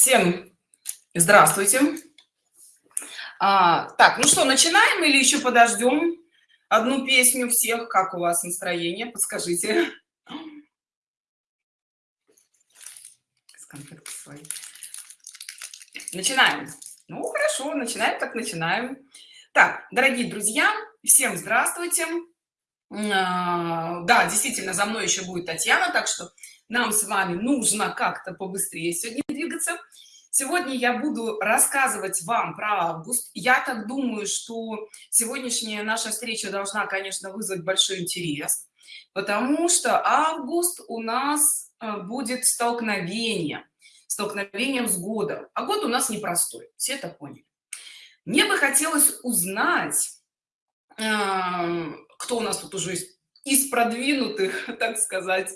Всем здравствуйте. А, так, ну что, начинаем или еще подождем одну песню всех? Как у вас настроение? Подскажите. Начинаем. Ну, хорошо, начинаем, так начинаем. Так, дорогие друзья, всем здравствуйте. А, да, действительно, за мной еще будет Татьяна, так что нам с вами нужно как-то побыстрее сегодня двигаться. Сегодня я буду рассказывать вам про август. Я так думаю, что сегодняшняя наша встреча должна, конечно, вызвать большой интерес, потому что август у нас э, будет столкновение, столкновением с годом. А год у нас непростой, все это поняли. Мне бы хотелось узнать, эм, кто у нас тут уже из продвинутых, так сказать,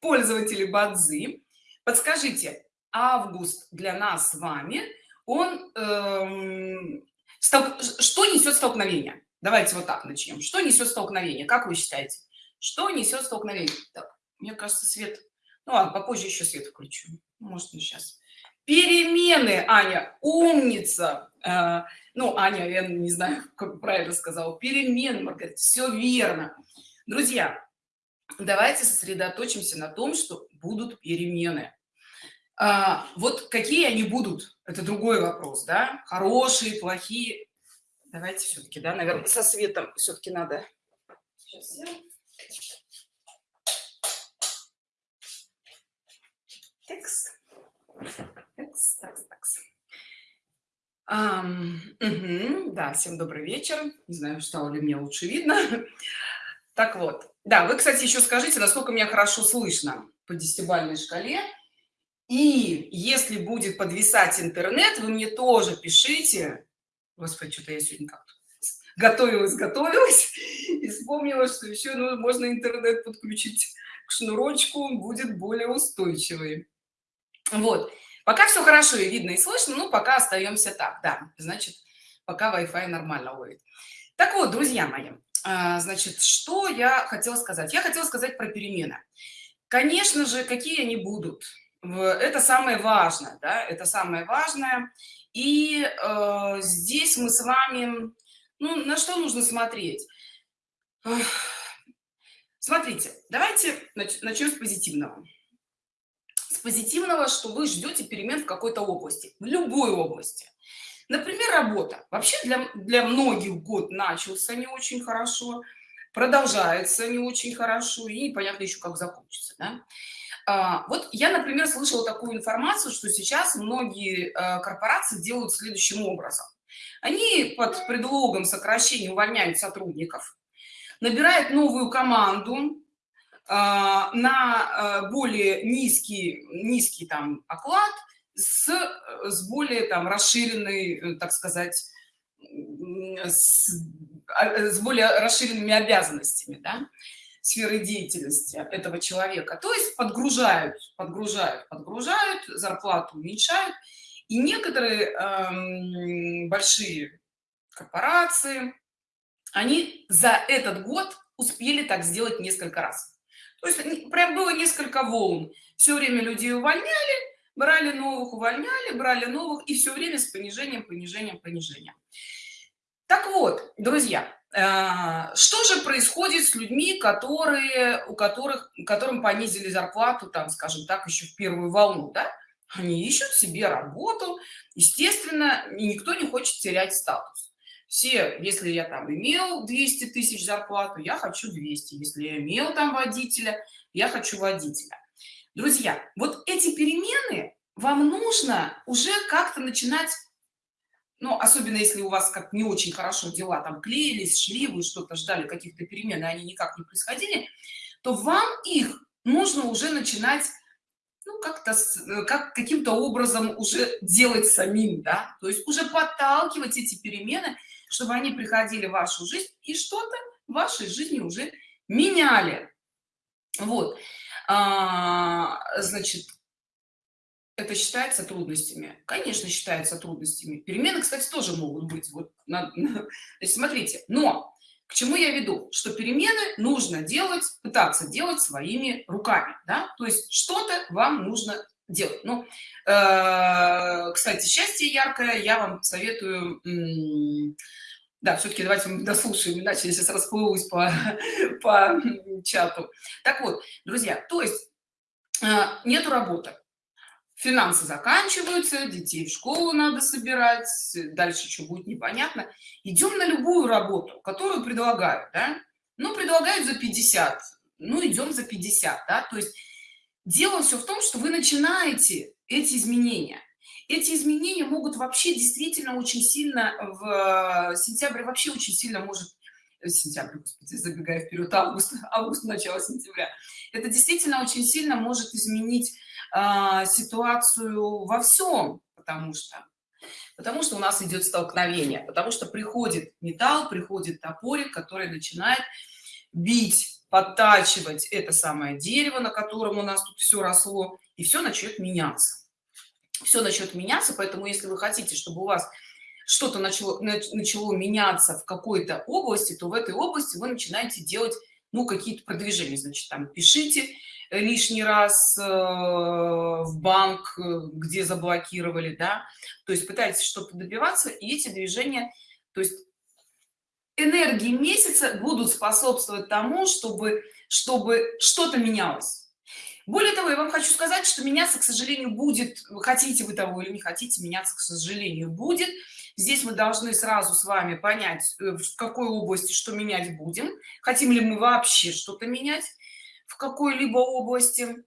пользователей Бадзи. Подскажите, август для нас с вами, он, эм, стол... что несет столкновение? Давайте вот так начнем. Что несет столкновение? Как вы считаете? Что несет столкновение? Так, мне кажется, свет... Ну ладно, попозже еще свет включу. Может, не сейчас. Перемены, Аня, умница. Э, ну, Аня, я не знаю, как правильно сказал. Перемены, Маргарита, все верно. Друзья, давайте сосредоточимся на том, что будут перемены. А, вот какие они будут, это другой вопрос, да? Хорошие, плохие. Давайте все-таки, да, наверное, со светом все-таки надо. Сейчас я... Текс. Текс, такс, такс. Um, угу, да, всем добрый вечер. Не знаю, стало ли мне лучше видно. Так вот, да, вы, кстати, еще скажите, насколько меня хорошо слышно по десятибальной шкале. И если будет подвисать интернет, вы мне тоже пишите. Господи, что-то я сегодня как-то готовилась, готовилась и вспомнила, что еще ну, можно интернет подключить к шнурочку, будет более устойчивый. Вот. Пока все хорошо и видно, и слышно, ну, пока остаемся так, да. Значит, пока Wi-Fi нормально ловит. Так вот, друзья мои, значит, что я хотела сказать? Я хотела сказать про перемены. Конечно же, какие они будут. Это самое важное, да, это самое важное. И э, здесь мы с вами, ну, на что нужно смотреть? Смотрите, давайте начнем с позитивного. С позитивного, что вы ждете перемен в какой-то области, в любой области. Например, работа. Вообще для, для многих год начался не очень хорошо, продолжается не очень хорошо и непонятно еще как закончится. Да? А, вот я, например, слышала такую информацию, что сейчас многие а, корпорации делают следующим образом. Они под предлогом сокращения увольняют сотрудников, набирают новую команду, а, на более низкий, низкий там оклад – с, э, с более там расширенной, э, так сказать, с, а, с более расширенными обязанностями, да, сферы деятельности этого человека. То есть подгружают, подгружают, подгружают, зарплату уменьшают. И некоторые эм, большие корпорации, они за этот год успели так сделать несколько раз. То есть прям было несколько волн. Все время людей увольняли, брали новых увольняли брали новых и все время с понижением понижением понижением. Так вот друзья э, что же происходит с людьми которые у которых которым понизили зарплату там скажем так еще в первую волну да? они ищут себе работу. Естественно и никто не хочет терять статус. Все если я там имел 200 тысяч зарплату я хочу 200 если я имел там водителя я хочу водителя Друзья, вот эти перемены вам нужно уже как-то начинать, ну, особенно если у вас как не очень хорошо дела, там клеились, шли, вы что-то ждали, каких-то перемен, и они никак не происходили, то вам их нужно уже начинать ну, как-то как каким-то образом уже делать самим, да, то есть уже подталкивать эти перемены, чтобы они приходили в вашу жизнь и что-то в вашей жизни уже меняли. Вот. А, значит, это считается трудностями? Конечно, считается трудностями. Перемены, кстати, тоже могут быть. Вот, на, на, смотрите, но к чему я веду? Что перемены нужно делать, пытаться делать своими руками. Да? То есть что-то вам нужно делать. Ну, э, кстати счастье яркое я вам советую да все-таки давайте мы дослушаем иначе я сейчас расплывусь по по чату так вот друзья то есть э, нету работы финансы заканчиваются детей в школу надо собирать дальше что будет непонятно идем на любую работу которую предлагают да? ну предлагают за 50 ну идем за 50 да? то есть дело все в том что вы начинаете эти изменения эти изменения могут вообще действительно очень сильно в сентябре вообще очень сильно может э, сентябрь господи, забегая вперед август август начало сентября. Это действительно очень сильно может изменить а, ситуацию во всем потому что потому что у нас идет столкновение потому что приходит металл приходит топорик который начинает бить подтачивать это самое дерево на котором у нас тут все росло и все начнет меняться все начнет меняться поэтому если вы хотите чтобы у вас что-то начало начало меняться в какой-то области то в этой области вы начинаете делать ну какие-то продвижения значит там пишите лишний раз э, в банк, э, где заблокировали, да, то есть пытаетесь что-то добиваться, и эти движения, то есть энергии месяца будут способствовать тому, чтобы, чтобы что-то менялось. Более того, я вам хочу сказать, что меняться, к сожалению, будет, хотите вы того или не хотите, меняться, к сожалению, будет. Здесь мы должны сразу с вами понять, э, в какой области что менять будем, хотим ли мы вообще что-то менять в какой-либо области.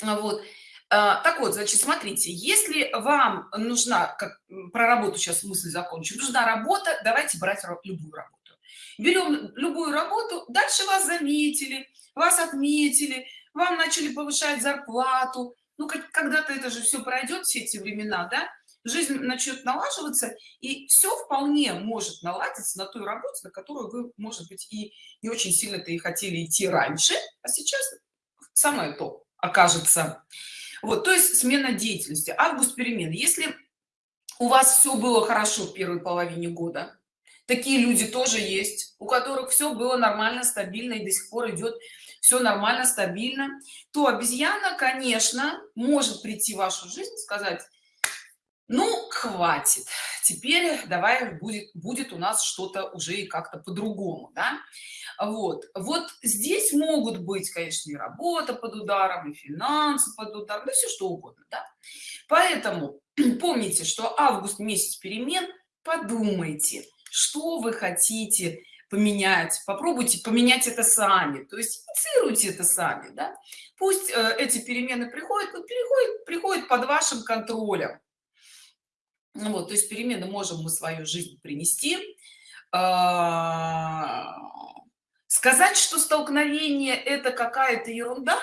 Вот. А, так вот значит смотрите если вам нужна как про работу сейчас мысль закончу нужна работа давайте брать любую работу. Берем любую работу дальше вас заметили вас отметили вам начали повышать зарплату. Ну когда-то это же все пройдет все эти времена да? Жизнь начнет налаживаться и все вполне может наладиться на той работе на которую вы может быть и не очень сильно-то и хотели идти раньше а сейчас самое то окажется. Вот то есть смена деятельности август перемен если у вас все было хорошо в первой половине года такие люди тоже есть у которых все было нормально стабильно и до сих пор идет все нормально стабильно то обезьяна конечно может прийти в вашу жизнь сказать ну хватит теперь давай будет будет у нас что-то уже и как-то по-другому да? вот вот здесь могут быть конечно и работа под ударом и финансы под ударом да все что угодно да? поэтому помните что август месяц перемен подумайте что вы хотите поменять попробуйте поменять это сами. То есть инициируйте это сами да? пусть э, эти перемены приходят но приходят приходят под вашим контролем. Ну вот то есть перемены можем мы свою жизнь принести. А, сказать что столкновение это какая-то ерунда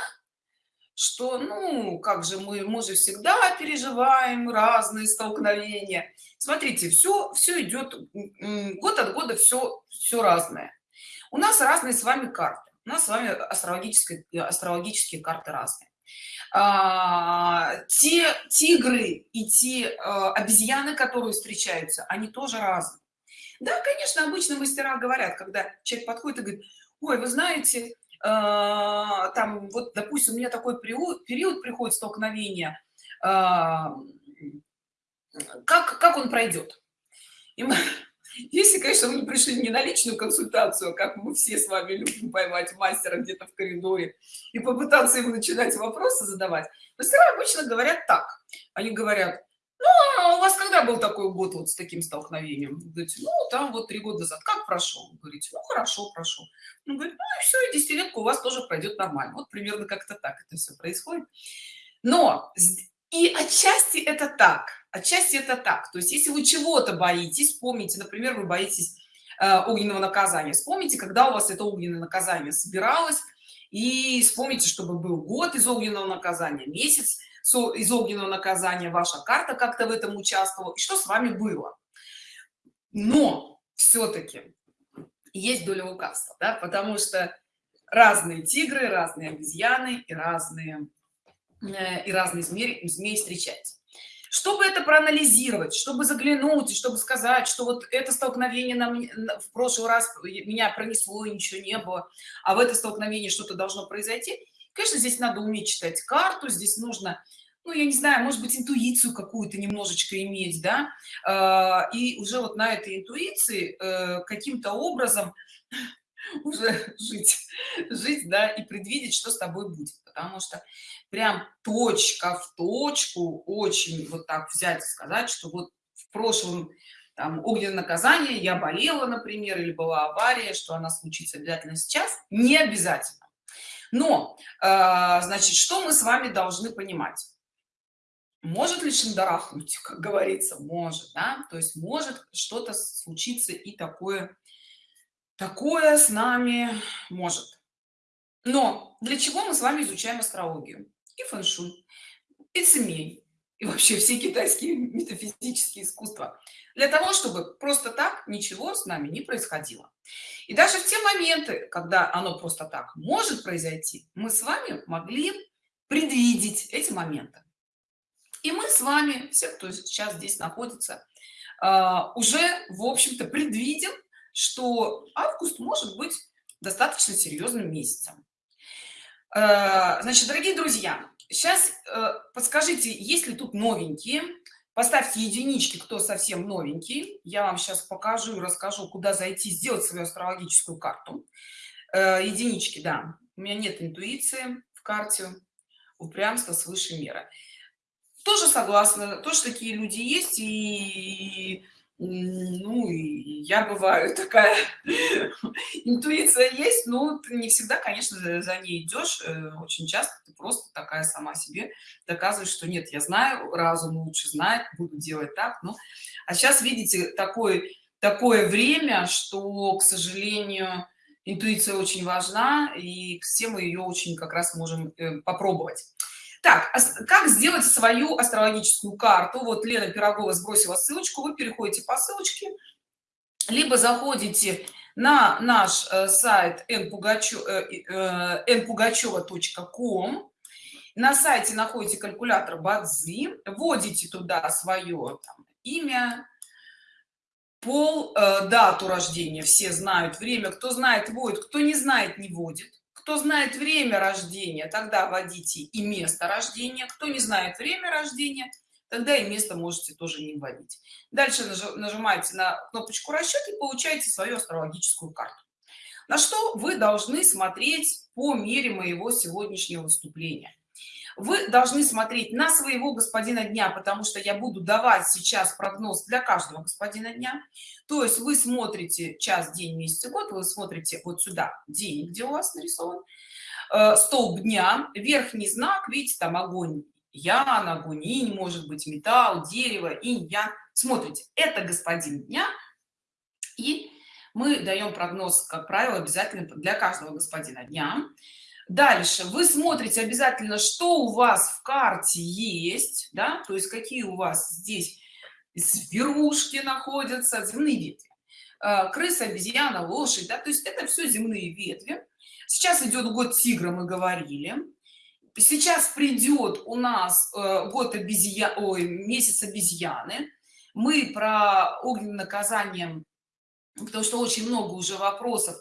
что ну как же мы мы же всегда переживаем разные столкновения. Смотрите все все идет год от года все все разное. У нас разные с вами карты. У нас с вами астрологические астрологические карты разные. А, те тигры и те а, обезьяны которые встречаются они тоже разные. Да конечно обычно мастера говорят когда человек подходит и говорит ой вы знаете там вот допустим у меня такой период, приходит столкновения а, как как он пройдет? Мы, если конечно не пришли не на личную консультацию как мы все с вами любим поймать мастера где-то в коридоре и попытаться ему начинать вопросы задавать мастера обычно говорят так. Они говорят ну а у вас когда был такой год вот с таким столкновением? Говорите, ну там вот три года назад. Как прошел? Говорите ну хорошо прошел ну, говорит, ну и все и десятилетка у вас тоже пройдет нормально вот примерно как-то так это все происходит. Но и отчасти это так отчасти это так. То есть если вы чего-то боитесь вспомните например вы боитесь э, огненного наказания. Вспомните когда у вас это огненное наказание собиралось и вспомните чтобы был год из огненного наказания месяц из огненного наказания ваша карта как-то в этом участвовала и что с вами было но все-таки есть доля лукавства да? потому что разные тигры разные обезьяны и разные э, и разные змеи змеи встречать чтобы это проанализировать чтобы заглянуть чтобы сказать что вот это столкновение нам в прошлый раз меня пронесло и ничего не было а в это столкновение что-то должно произойти конечно здесь надо уметь читать карту здесь нужно ну, я не знаю, может быть, интуицию какую-то немножечко иметь, да, э, и уже вот на этой интуиции э, каким-то образом уже жить, жить, да, и предвидеть, что с тобой будет, потому что прям точка в точку очень вот так взять и сказать, что вот в прошлом там огненное наказание, я болела, например, или была авария, что она случится обязательно сейчас, не обязательно. Но, э, значит, что мы с вами должны понимать? Может ли шандарахнуть, как говорится, может, да, то есть может что-то случиться и такое, такое с нами может. Но для чего мы с вами изучаем астрологию? И фэншуй, и цемей, и вообще все китайские метафизические искусства. Для того чтобы просто так ничего с нами не происходило. И даже в те моменты когда оно просто так может произойти мы с вами могли предвидеть эти моменты. И мы с вами все кто сейчас здесь находится а, уже в общем-то предвидим что август может быть достаточно серьезным месяцем. А, значит дорогие друзья сейчас э, подскажите есть ли тут новенькие? Поставьте единички кто совсем новенький. Я вам сейчас покажу и расскажу куда зайти сделать свою астрологическую карту. Э, единички да. У меня нет интуиции в карте. Упрямство свыше меры тоже согласна. Тоже такие люди есть и ну я бываю такая. Интуиция есть но ты не всегда конечно за ней идешь. Э, очень часто ты просто такая сама себе доказываешь что нет я знаю разум лучше знает буду делать так ну а сейчас видите такое такое время что к сожалению интуиция очень важна и все мы ее очень как раз можем э, попробовать так, как сделать свою астрологическую карту? Вот Лена Пирогова сбросила ссылочку, вы переходите по ссылочке, либо заходите на наш э, сайт npugacheva.com. Э, э, на сайте находите калькулятор Бадзи, вводите туда свое там, имя, пол, дату рождения, все знают, время, кто знает, вводит, кто не знает, не вводит кто знает время рождения тогда вводите и место рождения. Кто не знает время рождения тогда и место можете тоже не вводить. Дальше нажимаете на кнопочку расчет и получаете свою астрологическую карту. На что вы должны смотреть по мере моего сегодняшнего выступления вы должны смотреть на своего господина дня потому что я буду давать сейчас прогноз для каждого господина дня. То есть вы смотрите час день месяц год вы смотрите вот сюда день где у вас нарисован э, столб дня верхний знак видите там огонь ян огонь может быть металл дерево инь ян. Смотрите это господин дня и мы даем прогноз как правило обязательно для каждого господина дня дальше. Вы смотрите обязательно что у вас в карте есть да? То есть какие у вас здесь зверушки находятся земные ветви. А, крыса обезьяна лошадь да? То есть это все земные ветви. Сейчас идет год тигра мы говорили. Сейчас придет у нас э, год обезья ой месяц обезьяны. Мы про огненное наказание потому что очень много уже вопросов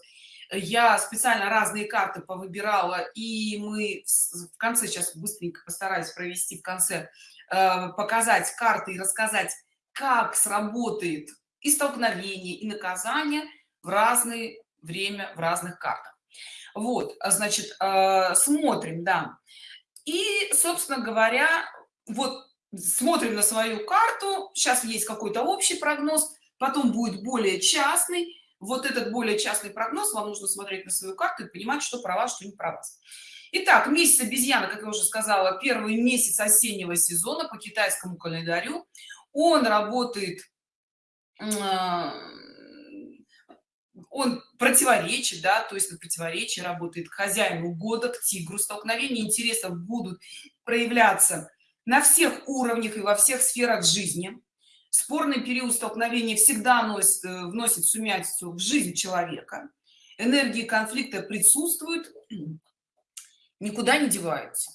я специально разные карты повыбирала и мы в конце сейчас быстренько постараюсь провести в конце э, показать карты и рассказать как сработает и столкновение и наказание в разное время в разных картах. Вот значит э, смотрим да. И собственно говоря вот смотрим на свою карту сейчас есть какой-то общий прогноз потом будет более частный вот этот более частный прогноз вам нужно смотреть на свою карту и понимать что про что не про Итак, месяц обезьяна как я уже сказала первый месяц осеннего сезона по китайскому календарю. Он работает а, он противоречит да то есть на противоречие работает хозяину года к тигру столкновения. Интересов будут проявляться на всех уровнях и во всех сферах жизни спорный период столкновения всегда носит, э, вносит сумятицу в жизнь человека. Энергии конфликта присутствуют никуда не деваются.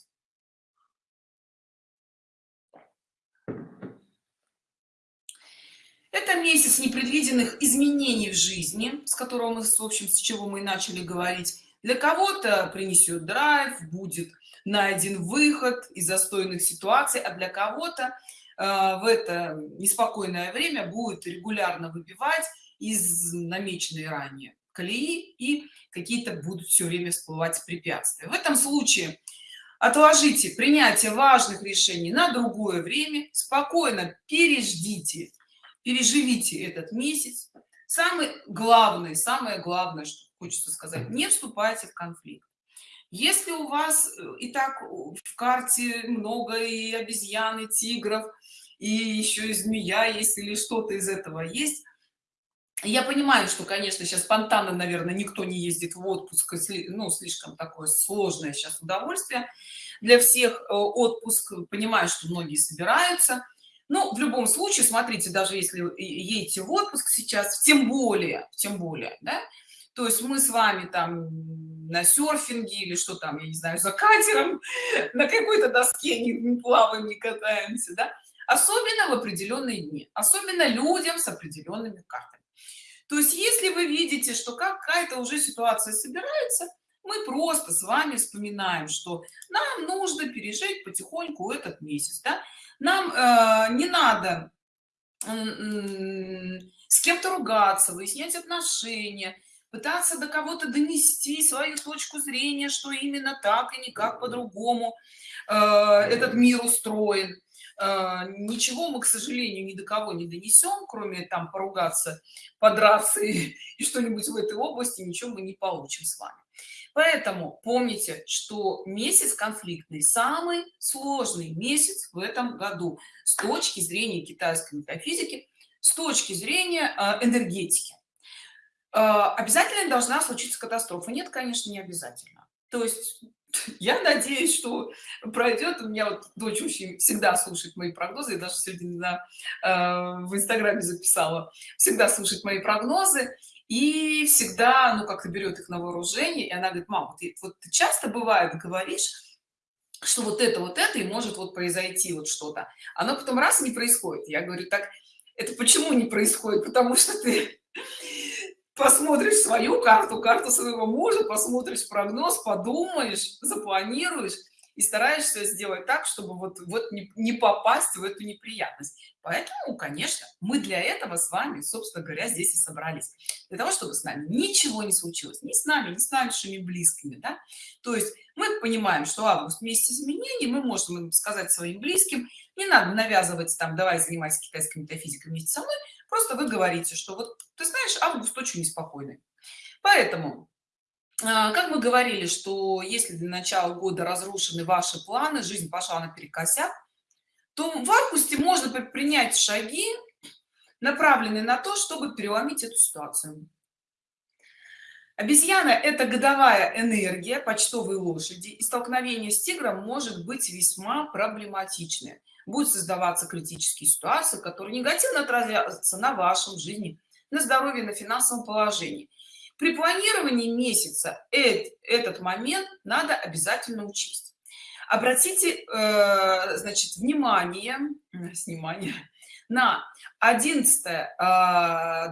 Это месяц непредвиденных изменений в жизни с которого мы в общем с чего мы начали говорить. Для кого-то принесет драйв будет найден выход из застойных ситуаций а для кого-то в это неспокойное время будет регулярно выбивать из намеченной ранее колеи и какие-то будут все время всплывать препятствия. В этом случае отложите принятие важных решений на другое время спокойно переждите переживите этот месяц. Самый главный самое главное что хочется сказать не вступайте в конфликт если у вас э, и так в карте много и обезьян и тигров и еще и змея есть или что-то из этого есть я понимаю что конечно сейчас спонтанно наверное никто не ездит в отпуск ну слишком такое сложное сейчас удовольствие для всех э, отпуск. Понимаю что многие собираются. Но в любом случае смотрите даже если едете в отпуск сейчас тем более тем более да, то есть мы с вами там на серфинге или что там я не знаю за катером на какой-то доске не, не плаваем не катаемся да особенно в определенные дни особенно людям с определенными картами то есть если вы видите что какая-то уже ситуация собирается мы просто с вами вспоминаем что нам нужно пережить потихоньку этот месяц да? нам э, не надо э, с кем-то ругаться выяснять отношения пытаться до кого-то донести свою точку зрения что именно так и никак по-другому э, этот мир устроен. Э, ничего мы к сожалению ни до кого не донесем кроме там поругаться подраться и, и что-нибудь в этой области ничего мы не получим с вами. Поэтому помните что месяц конфликтный самый сложный месяц в этом году с точки зрения китайской метафизики с точки зрения э, энергетики обязательно должна случиться катастрофа. Нет конечно не обязательно. То есть я надеюсь что пройдет. У меня вот дочь очень всегда слушает мои прогнозы. И даже сегодня на, э, в инстаграме записала. Всегда слушает мои прогнозы и всегда ну как-то берет их на вооружение. И она говорит мам вот, вот ты часто бывает говоришь что вот это вот это и может вот произойти вот что-то оно потом раз не происходит. Я говорю так это почему не происходит? Потому что ты посмотришь свою карту, карту своего мужа, посмотришь прогноз, подумаешь, запланируешь и стараешься сделать так, чтобы вот, вот не, не попасть в эту неприятность. Поэтому, конечно, мы для этого с вами, собственно говоря, здесь и собрались. Для того, чтобы с нами ничего не случилось. Ни с нами, ни с нашими близкими. Да? То есть мы понимаем, что август месяц изменений, мы можем сказать своим близким, не надо навязывать там, давай занимайся китайской метафизикой вместе со мной, просто вы говорите что вот ты знаешь август очень неспокойный. Поэтому а, как мы говорили что если для начала года разрушены ваши планы жизнь пошла наперекосяк то в августе можно предпринять шаги направленные на то чтобы переломить эту ситуацию. Обезьяна это годовая энергия почтовой лошади и столкновение с тигром может быть весьма проблематичным будут создаваться критические ситуации которые негативно отразятся на вашем жизни на здоровье на финансовом положении. При планировании месяца этот момент надо обязательно учесть. Обратите э, значит внимание внимание на 11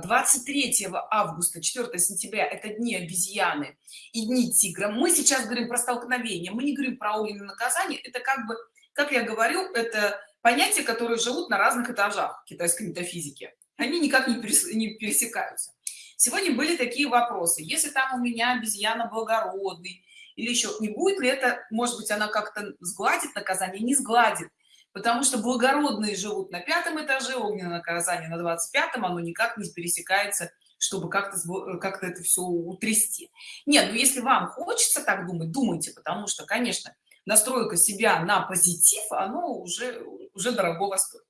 23 э, августа 4 сентября это дни обезьяны и дни тигра. Мы сейчас говорим про столкновение мы не говорим про огненное наказание это как бы как я говорю это понятия которые живут на разных этажах китайской метафизики. Они никак не, пересекаются. Сегодня были такие вопросы. Если там у меня обезьяна благородный или еще не будет ли это может быть она как-то сгладит наказание? Не сгладит потому что благородные живут на пятом этаже огненное наказание на 25 оно никак не пересекается чтобы как-то как-то это все утрясти. Нет ну если вам хочется так думать думайте потому что конечно настройка себя на позитив оно уже уже дорогого стоит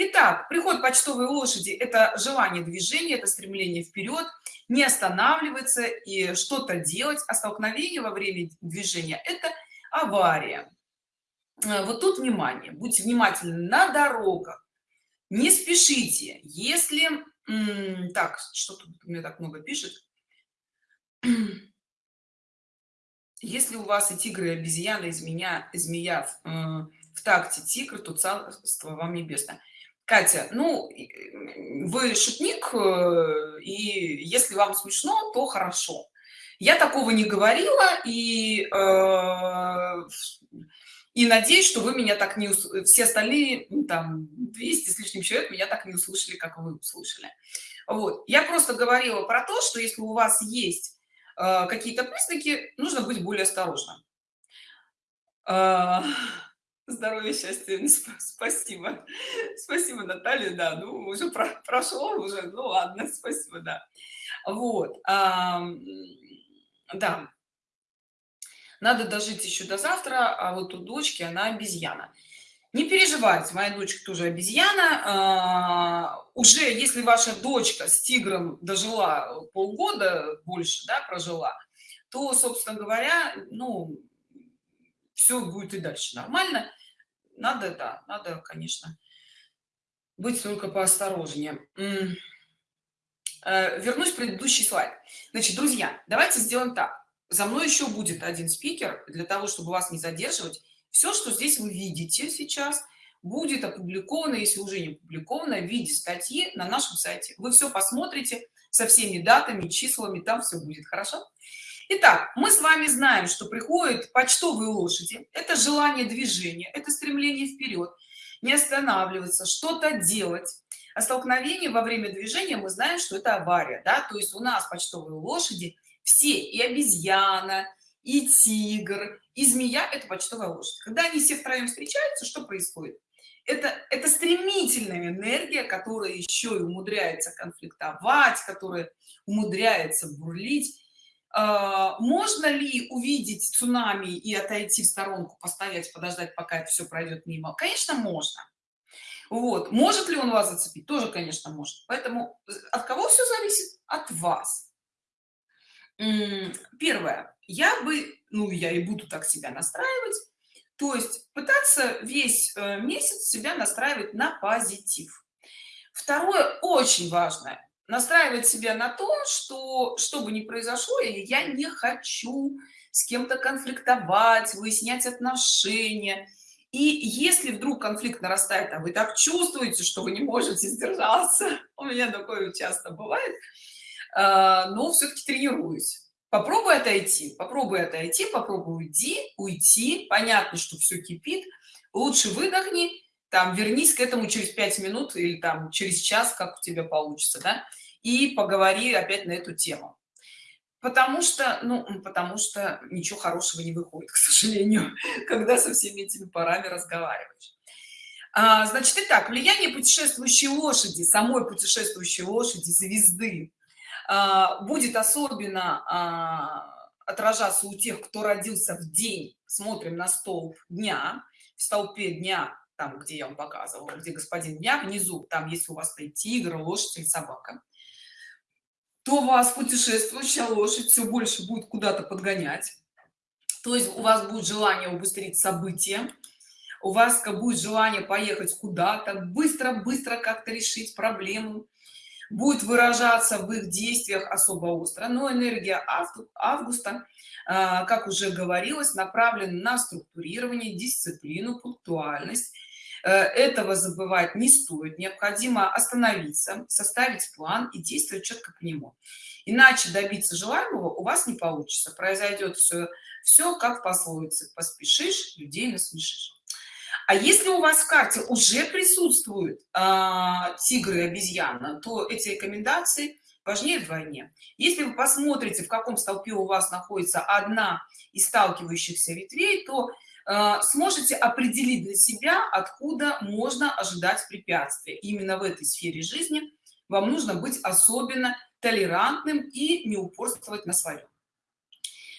Итак, приход почтовой лошади – это желание движения, это стремление вперед, не останавливаться и что-то делать, а столкновение во время движения – это авария. Э, вот тут внимание, будьте внимательны на дорогах, не спешите, если… Так, что тут мне так много пишет? Если у вас и тигры, и обезьяны, и змея, и змея в, э, в такте тигр, то царство вам небесное. Катя, ну, вы шутник, э, и если вам смешно, то хорошо. Я такого не говорила, и, э, и надеюсь, что вы меня так не услышали. Все остальные, ну, там, 200 с лишним человек меня так не услышали, как вы услышали. Вот. Я просто говорила про то, что если у вас есть какие-то признаки, нужно быть более осторожным. Э, здоровья, счастья, спасибо. Спасибо, Наталья, да, ну, уже про прошло, уже, ну, ладно, спасибо, да. Вот. Э, да надо дожить еще до завтра а вот у дочки она обезьяна не переживайте моя дочка тоже обезьяна. А, уже если ваша дочка с тигром дожила полгода больше да прожила то собственно говоря ну все будет и дальше нормально. Надо да надо конечно быть только поосторожнее. Э, вернусь в предыдущий слайд. Значит друзья давайте сделаем так. За мной еще будет один спикер для того чтобы вас не задерживать все что здесь вы видите сейчас будет опубликовано если уже не опубликовано в виде статьи на нашем сайте вы все посмотрите со всеми датами числами там все будет хорошо Итак, мы с вами знаем, что приходят почтовые лошади. Это желание движения, это стремление вперед, не останавливаться, что-то делать. А столкновение во время движения мы знаем, что это авария. Да? То есть у нас почтовые лошади – все и обезьяна и тигр и змея это почтовая лошадь. Когда они все втроем встречаются что происходит? Это это стремительная энергия которая еще и умудряется конфликтовать которая умудряется бурлить. А, можно ли увидеть цунами и отойти в сторонку постоять подождать пока это все пройдет мимо? Конечно можно. Вот. Может ли он вас зацепить? Тоже конечно может. Поэтому от кого все зависит? От вас. Первое я бы ну я и буду так себя настраивать. То есть пытаться весь э, месяц себя настраивать на позитив. Второе очень важное настраивать себя на то что что бы ни произошло или я не хочу с кем-то конфликтовать выяснять отношения. И если вдруг конфликт нарастает а вы так чувствуете что вы не можете сдержаться у меня такое часто бывает а, но все-таки тренируюсь попробуй отойти попробуй отойти попробуй уйти уйти. Понятно что все кипит. Лучше выдохни там вернись к этому через пять минут или там через час как у тебя получится да и поговори опять на эту тему. Потому что ну потому что ничего хорошего не выходит к сожалению когда со всеми этими парами разговариваешь. А, значит итак влияние путешествующей лошади самой путешествующей лошади звезды будет особенно а, отражаться у тех кто родился в день. Смотрим на столб дня. В столпе дня там где я вам показывала где господин дня внизу там если у вас стоит тигр лошадь или собака. То вас путешествующая лошадь все больше будет куда-то подгонять. То есть у вас будет желание убыстрить события. У вас будет желание поехать куда-то быстро быстро как-то решить проблему будет выражаться в их действиях особо остро но энергия августа а, как уже говорилось направлена на структурирование дисциплину пунктуальность. Э, этого забывать не стоит необходимо остановиться составить план и действовать четко по нему. Иначе добиться желаемого у вас не получится произойдет все все как пословице поспешишь людей насмешишь а если у вас в карте уже присутствуют а, тигры и обезьяна, то эти рекомендации важнее вдвойне. Если вы посмотрите, в каком столпе у вас находится одна из сталкивающихся ветвей, то э, сможете определить для себя, откуда можно ожидать препятствия. Именно в этой сфере жизни вам нужно быть особенно толерантным и не упорствовать на своем.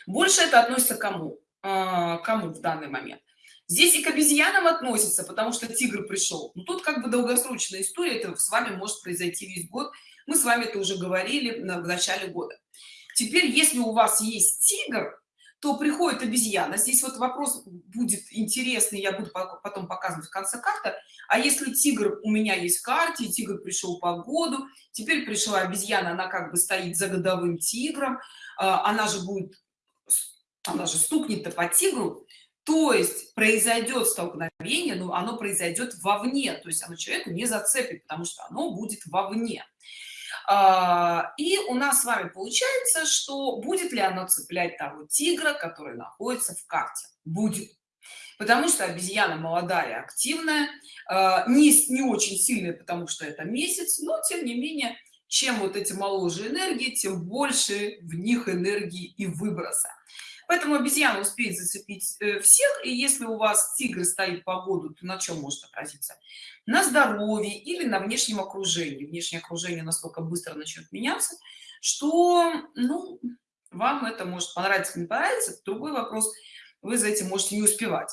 Больше это относится к кому? Э, кому в данный момент? Здесь и к обезьянам относится, потому что тигр пришел. Но тут как бы долгосрочная история, это с вами может произойти весь год. Мы с вами это уже говорили в начале года. Теперь, если у вас есть тигр, то приходит обезьяна. Здесь вот вопрос будет интересный, я буду потом показывать в конце карты. А если тигр у меня есть в карте, тигр пришел по году, теперь пришла обезьяна, она как бы стоит за годовым тигром, а, она же будет, она же стукнет-то по тигру, то есть произойдет столкновение но оно произойдет вовне то есть оно человеку не зацепит потому что оно будет вовне А, и у нас с вами получается, что будет ли оно цеплять того тигра, который находится в карте? Будет. Потому что обезьяна молодая, активная, а, не, не очень сильная, потому что это месяц, но тем не менее, чем вот эти моложе энергии, тем больше в них энергии и выброса. Поэтому обезьяна успеет зацепить э, всех, и если у вас тигр стоит по году, то на чем может отразиться? На здоровье или на внешнем окружении. Внешнее окружение настолько быстро начнет меняться, что, ну, вам это может понравиться, не понравиться. Другой вопрос, вы за этим можете не успевать.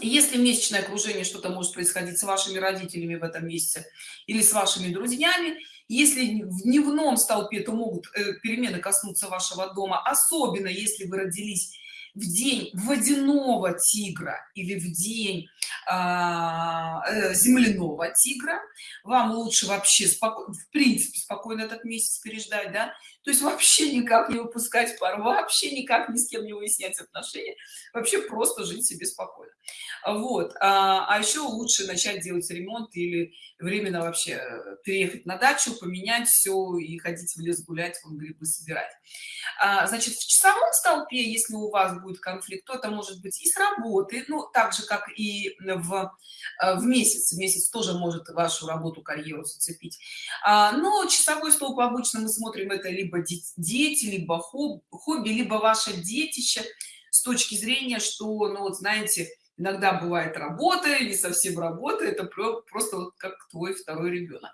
Если месячное окружение, что-то может происходить с вашими родителями в этом месяце или с вашими друзьями, если в дневном столпе, то могут э, перемены коснуться вашего дома, особенно если вы родились в день водяного тигра или в день а, э, земляного тигра вам лучше вообще в принципе спокойно этот месяц переждать да то есть вообще никак не выпускать пар вообще никак ни с кем не выяснять отношения вообще просто жить себе спокойно. Вот а, а еще лучше начать делать ремонт или временно вообще э, переехать на дачу поменять все и ходить в лес гулять вон грибы собирать. А, значит в часовом столпе если у вас будет конфликт то это может быть и с работы ну так же как и в э, в месяц. Месяц тоже может вашу работу карьеру зацепить. А, но часовой столб обычно мы смотрим это либо дети либо хобби либо ваше детище с точки зрения что ну вот знаете иногда бывает работа не совсем работа это просто вот как твой второй ребенок.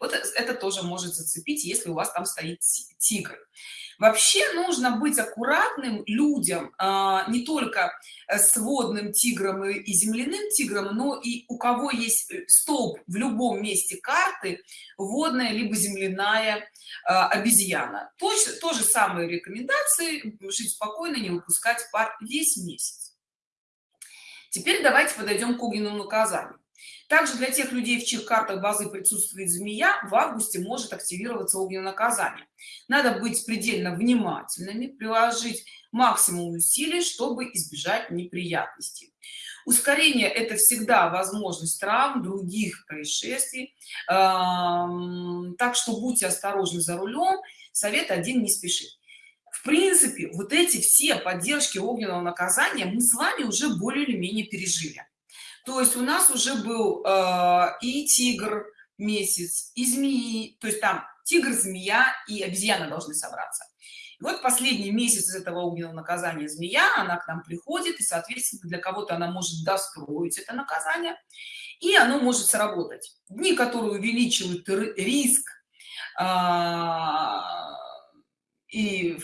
Вот это тоже может зацепить если у вас там стоит тигр вообще нужно быть аккуратным людям а, не только с водным тигром и земляным тигром но и у кого есть э, столб в любом месте карты водная либо земляная а, обезьяна точно то же самые рекомендации жить спокойно не выпускать пар весь месяц Теперь давайте подойдем к огненному наказанию. Также для тех людей, в чьих картах базы присутствует змея, в августе может активироваться огненное наказание. Надо быть предельно внимательными, приложить максимум усилий, чтобы избежать неприятностей. Ускорение – это всегда возможность травм, других происшествий. Так что будьте осторожны за рулем. Совет один – не спешить в принципе вот эти все поддержки огненного наказания мы с вами уже более или менее пережили то есть у нас уже был э, и тигр месяц и змеи то есть там тигр змея и обезьяна должны собраться. И вот последний месяц этого огненного наказания змея она к нам приходит и соответственно для кого-то она может достроить это наказание и оно может сработать. Дни которые увеличивают риск а, и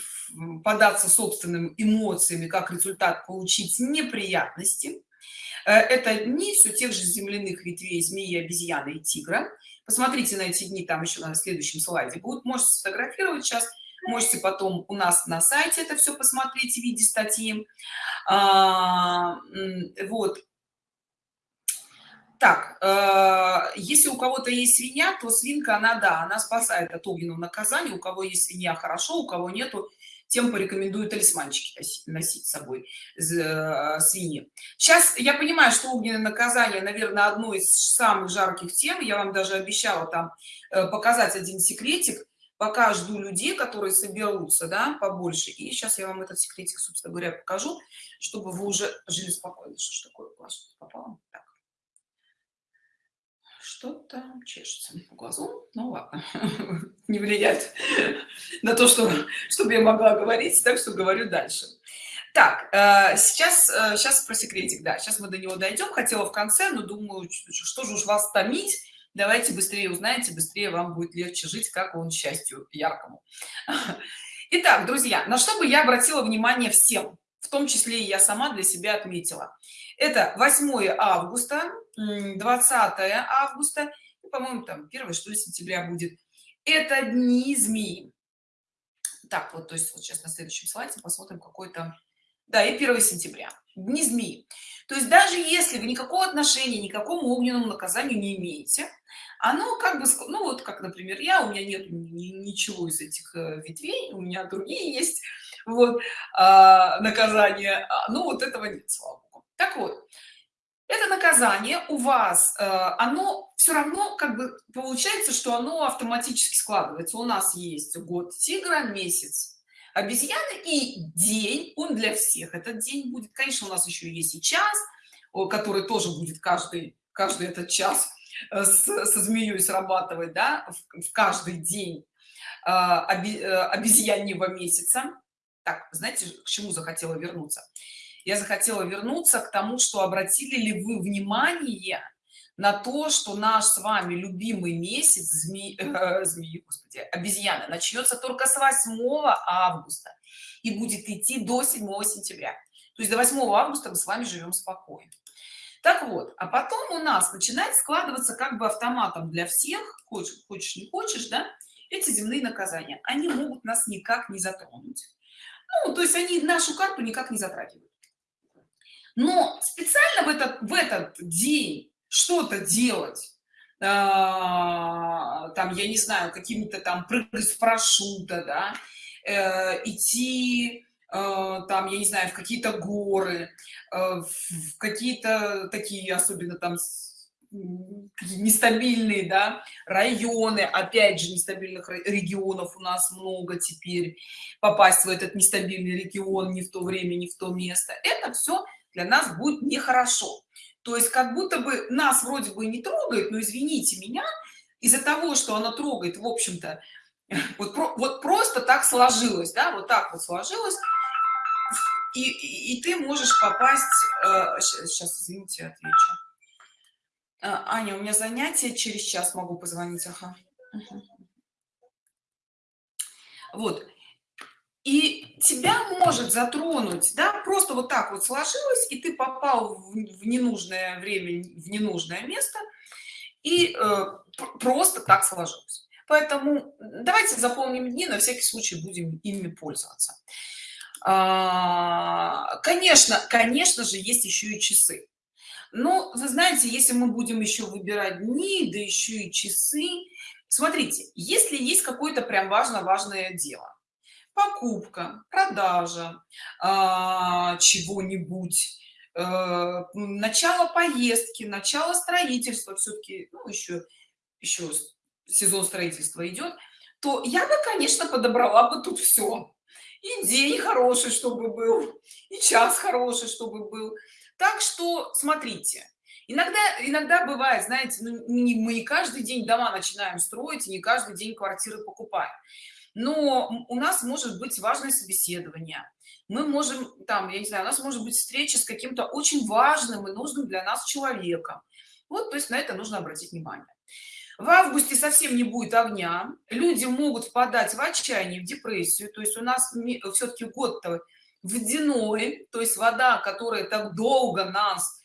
податься собственным эмоциями как результат получить неприятности это дни все тех же земляных ветвей змеи обезьяны и тигра. Посмотрите на эти дни там еще на следующем слайде будут можете сфотографировать сейчас можете потом у нас на сайте это все посмотреть в виде статьи. А, вот. Так э, если у кого-то есть свинья то свинка она да она спасает от огненного наказания. У кого есть свинья хорошо у кого нету тем порекомендую талисманчики носить, с собой э, свиньи. Сейчас я понимаю что огненное наказание наверное одно из самых жарких тем. Я вам даже обещала там э, показать один секретик. Пока жду людей которые соберутся да побольше. И сейчас я вам этот секретик собственно говоря покажу чтобы вы уже жили спокойно. Что ж такое попало? Так что-то чешется по глазу. Ну ладно. Не влияет на то что чтобы я могла говорить так что говорю дальше. Так э, сейчас сейчас э, про секретик да сейчас мы до него дойдем. Хотела в конце но думаю что же уж вас томить. Давайте быстрее узнаете быстрее вам будет легче жить как он счастью яркому. Итак, друзья на что бы я обратила внимание всем? В том числе и я сама для себя отметила это 8 августа 20 августа по-моему там 1 что ли сентября будет. Это дни змеи. Так вот то есть вот сейчас на следующем слайде посмотрим какой-то да и 1 сентября. Дни змеи. То есть даже если вы никакого отношения никакому огненному наказанию не имеете оно как бы ну вот как например я у меня нет ничего из этих э, ветвей у меня другие есть вот а, наказание а, ну вот этого нет слава так вот это наказание у вас э, оно все равно как бы получается что оно автоматически складывается. У нас есть год тигра месяц обезьяны и день. Он для всех этот день будет. Конечно у нас еще есть и час который тоже будет каждый каждый этот час э, с, со змеей срабатывать да в, каждый день э, обезьяньего месяца. Так знаете к чему захотела вернуться я захотела вернуться к тому что обратили ли вы внимание на то что наш с вами любимый месяц змеи, э, змеи господи, обезьяны начнется только с 8 августа и будет идти до 7 сентября. То есть до 8 августа мы с вами живем спокойно. Так вот а потом у нас начинает складываться как бы автоматом для всех хочешь хочешь не хочешь да эти земные наказания. Они могут нас никак не затронуть. Ну, то есть они нашу карту никак не затрагивают но специально в этот в этот день что-то делать а, там я не знаю какими-то там прыгать с парашюта да э, идти э, там я не знаю в какие-то горы э, в какие-то такие особенно там нестабильные да, районы опять же нестабильных регионов у нас много теперь попасть в этот нестабильный регион не в то время не в то место. Это все для нас будет нехорошо. То есть как будто бы нас вроде бы не трогает но извините меня из-за того что она трогает в общем-то вот, вот просто так сложилось да вот так вот сложилось. И, и, и ты можешь попасть э, сейчас извините отвечу. Э, аня у меня занятие через час могу позвонить ага. вот и тебя может затронуть да просто вот так вот сложилось и ты попал в, ненужное время в ненужное место и э, просто так сложилось. Поэтому давайте запомним дни на всякий случай будем ими пользоваться. А, конечно конечно же есть еще и часы. Но вы знаете если мы будем еще выбирать дни да еще и часы смотрите если есть какое-то прям важно важное дело покупка продажа а, чего-нибудь э, начало поездки начало строительства все-таки ну, еще еще сезон строительства идет то я бы конечно подобрала бы тут все и день хороший чтобы был и час хороший чтобы был. Так что смотрите иногда иногда бывает знаете ну, не, мы не каждый день дома начинаем строить не каждый день квартиры покупаем но у нас может быть важное собеседование. Мы можем там я не знаю у нас может быть встреча с каким-то очень важным и нужным для нас человеком. Вот то есть на это нужно обратить внимание. В августе совсем не будет огня. Люди могут впадать в отчаяние в депрессию. То есть у нас все-таки год-то водяной. То есть вода которая так долго нас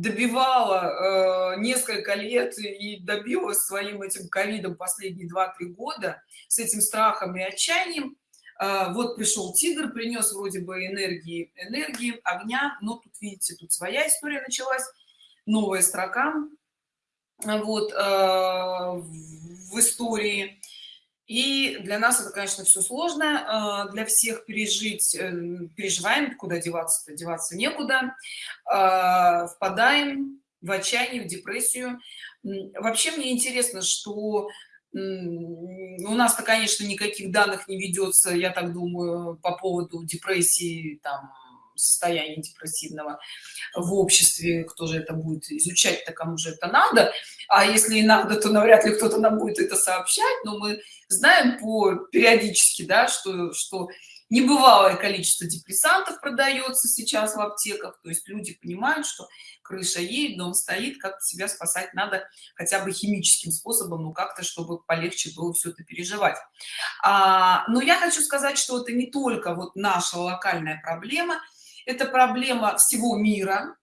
добивала э, несколько лет и добилась своим этим ковидом последние 2-3 года с этим страхом и отчаянием. Э, вот пришел тигр принес вроде бы энергии энергии огня. Но тут видите тут своя история началась новая строка вот э, в истории и для нас это конечно все сложно э, для всех пережить э, переживаем куда деваться -то? деваться некуда э, впадаем в отчаяние в депрессию вообще мне интересно что у нас-то конечно никаких данных не ведется я так думаю по поводу депрессии там состояния депрессивного в обществе кто же это будет изучать то кому же это надо. А если и надо то навряд ли кто-то нам будет это сообщать. Но мы знаем по периодически да что что небывалое количество депрессантов продается сейчас в аптеках. То есть люди понимают что крыша едет дом стоит как себя спасать надо хотя бы химическим способом ну как-то чтобы полегче было все это переживать. А, но я хочу сказать что это не только вот наша локальная проблема это проблема всего мира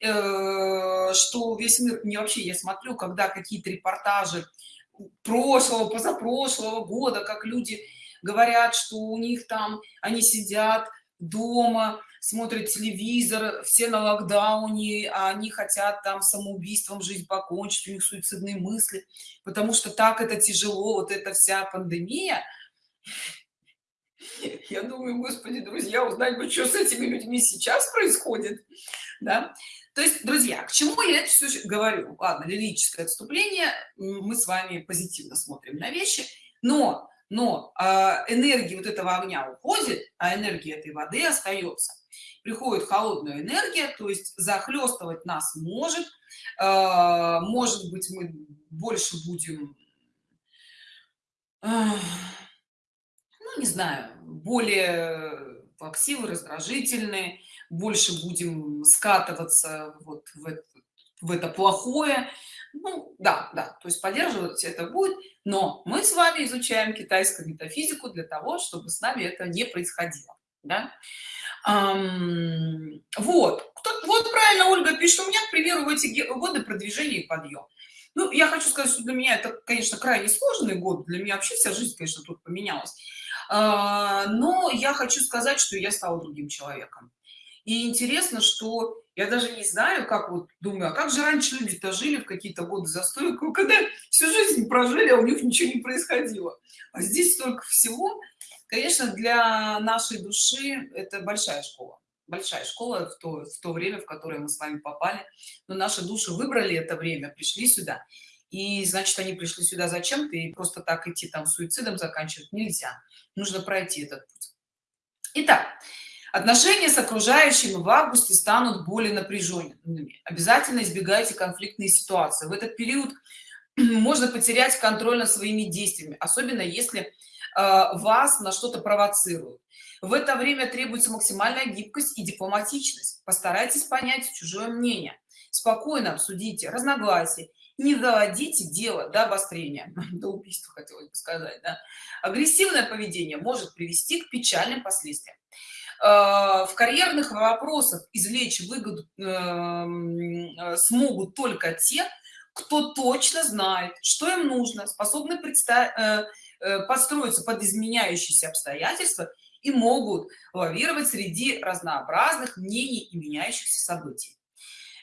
э, что весь мир не вообще я смотрю когда какие-то репортажи прошлого позапрошлого года как люди говорят что у них там они сидят дома смотрят телевизор все на локдауне а они хотят там самоубийством жизнь покончить у них суицидные мысли потому что так это тяжело вот эта вся пандемия я думаю господи друзья узнать бы что с этими людьми сейчас происходит да То есть, друзья, к чему я это все говорю? Ладно, лирическое отступление, мы с вами позитивно смотрим на вещи, но, но э, энергия вот этого огня уходит, а энергия этой воды остается. Приходит холодная энергия, то есть захлестывать нас может, э, может быть, мы больше будем, не знаю, более плаксивы, раздражительные, больше будем скатываться вот в это, в это плохое. Ну, да, да, то есть поддерживать это будет, но мы с вами изучаем китайскую метафизику для того, чтобы с нами это не происходило. Да? Um, вот, Кто, вот правильно Ольга пишет, у меня, к примеру, в эти годы продвижение и подъем. Ну, я хочу сказать, что для меня это, конечно, крайне сложный год, для меня вообще вся жизнь, конечно, тут поменялась. Uh, но я хочу сказать, что я стала другим человеком. И интересно, что я даже не знаю, как вот думаю, а как же раньше люди-то жили в какие-то годы застоя, когда всю жизнь прожили, а у них ничего не происходило. А здесь столько всего. Конечно, для нашей души это большая школа. Большая школа в то, в то время, в которое мы с вами попали. Но наши души выбрали это время, пришли сюда. И, значит, они пришли сюда зачем-то, и просто так идти там суицидом заканчивать нельзя. Нужно пройти этот путь. Итак, Отношения с окружающими в августе станут более напряженными. Обязательно избегайте конфликтные ситуации. В этот период можно потерять контроль над своими действиями, особенно если э, вас на что-то провоцируют. В это время требуется максимальная гибкость и дипломатичность. Постарайтесь понять чужое мнение. Спокойно обсудите разногласия. Не доводите дело до обострения, до убийства, хотелось бы сказать. Да? Агрессивное поведение может привести к печальным последствиям. Э, в карьерных вопросах извлечь выгоду эм, э, смогут только те кто точно знает что им нужно способны представить э, подстроиться под изменяющиеся обстоятельства и могут лавировать среди разнообразных мнений и меняющихся событий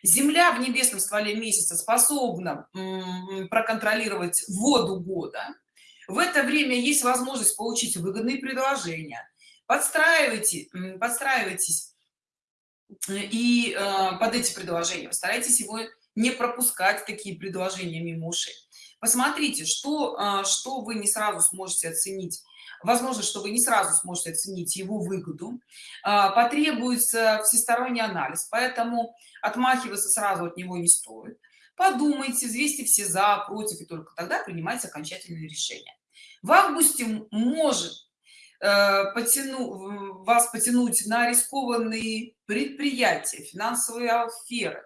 земля в небесном стволе месяца способна проконтролировать воду года. В это время есть возможность получить выгодные предложения. Подстраивайте подстраивайтесь э, и э, под эти предложения. Постарайтесь его не пропускать такие предложения мимо ушей. Посмотрите что э, что вы не сразу сможете оценить возможно что вы не сразу сможете оценить его выгоду. Потребуется всесторонний анализ поэтому отмахиваться сразу от него не стоит. Подумайте взвесьте все за против и только тогда принимайте окончательное решение. В августе может Э, потяну, вас потянуть на рискованные предприятия, финансовые аферы.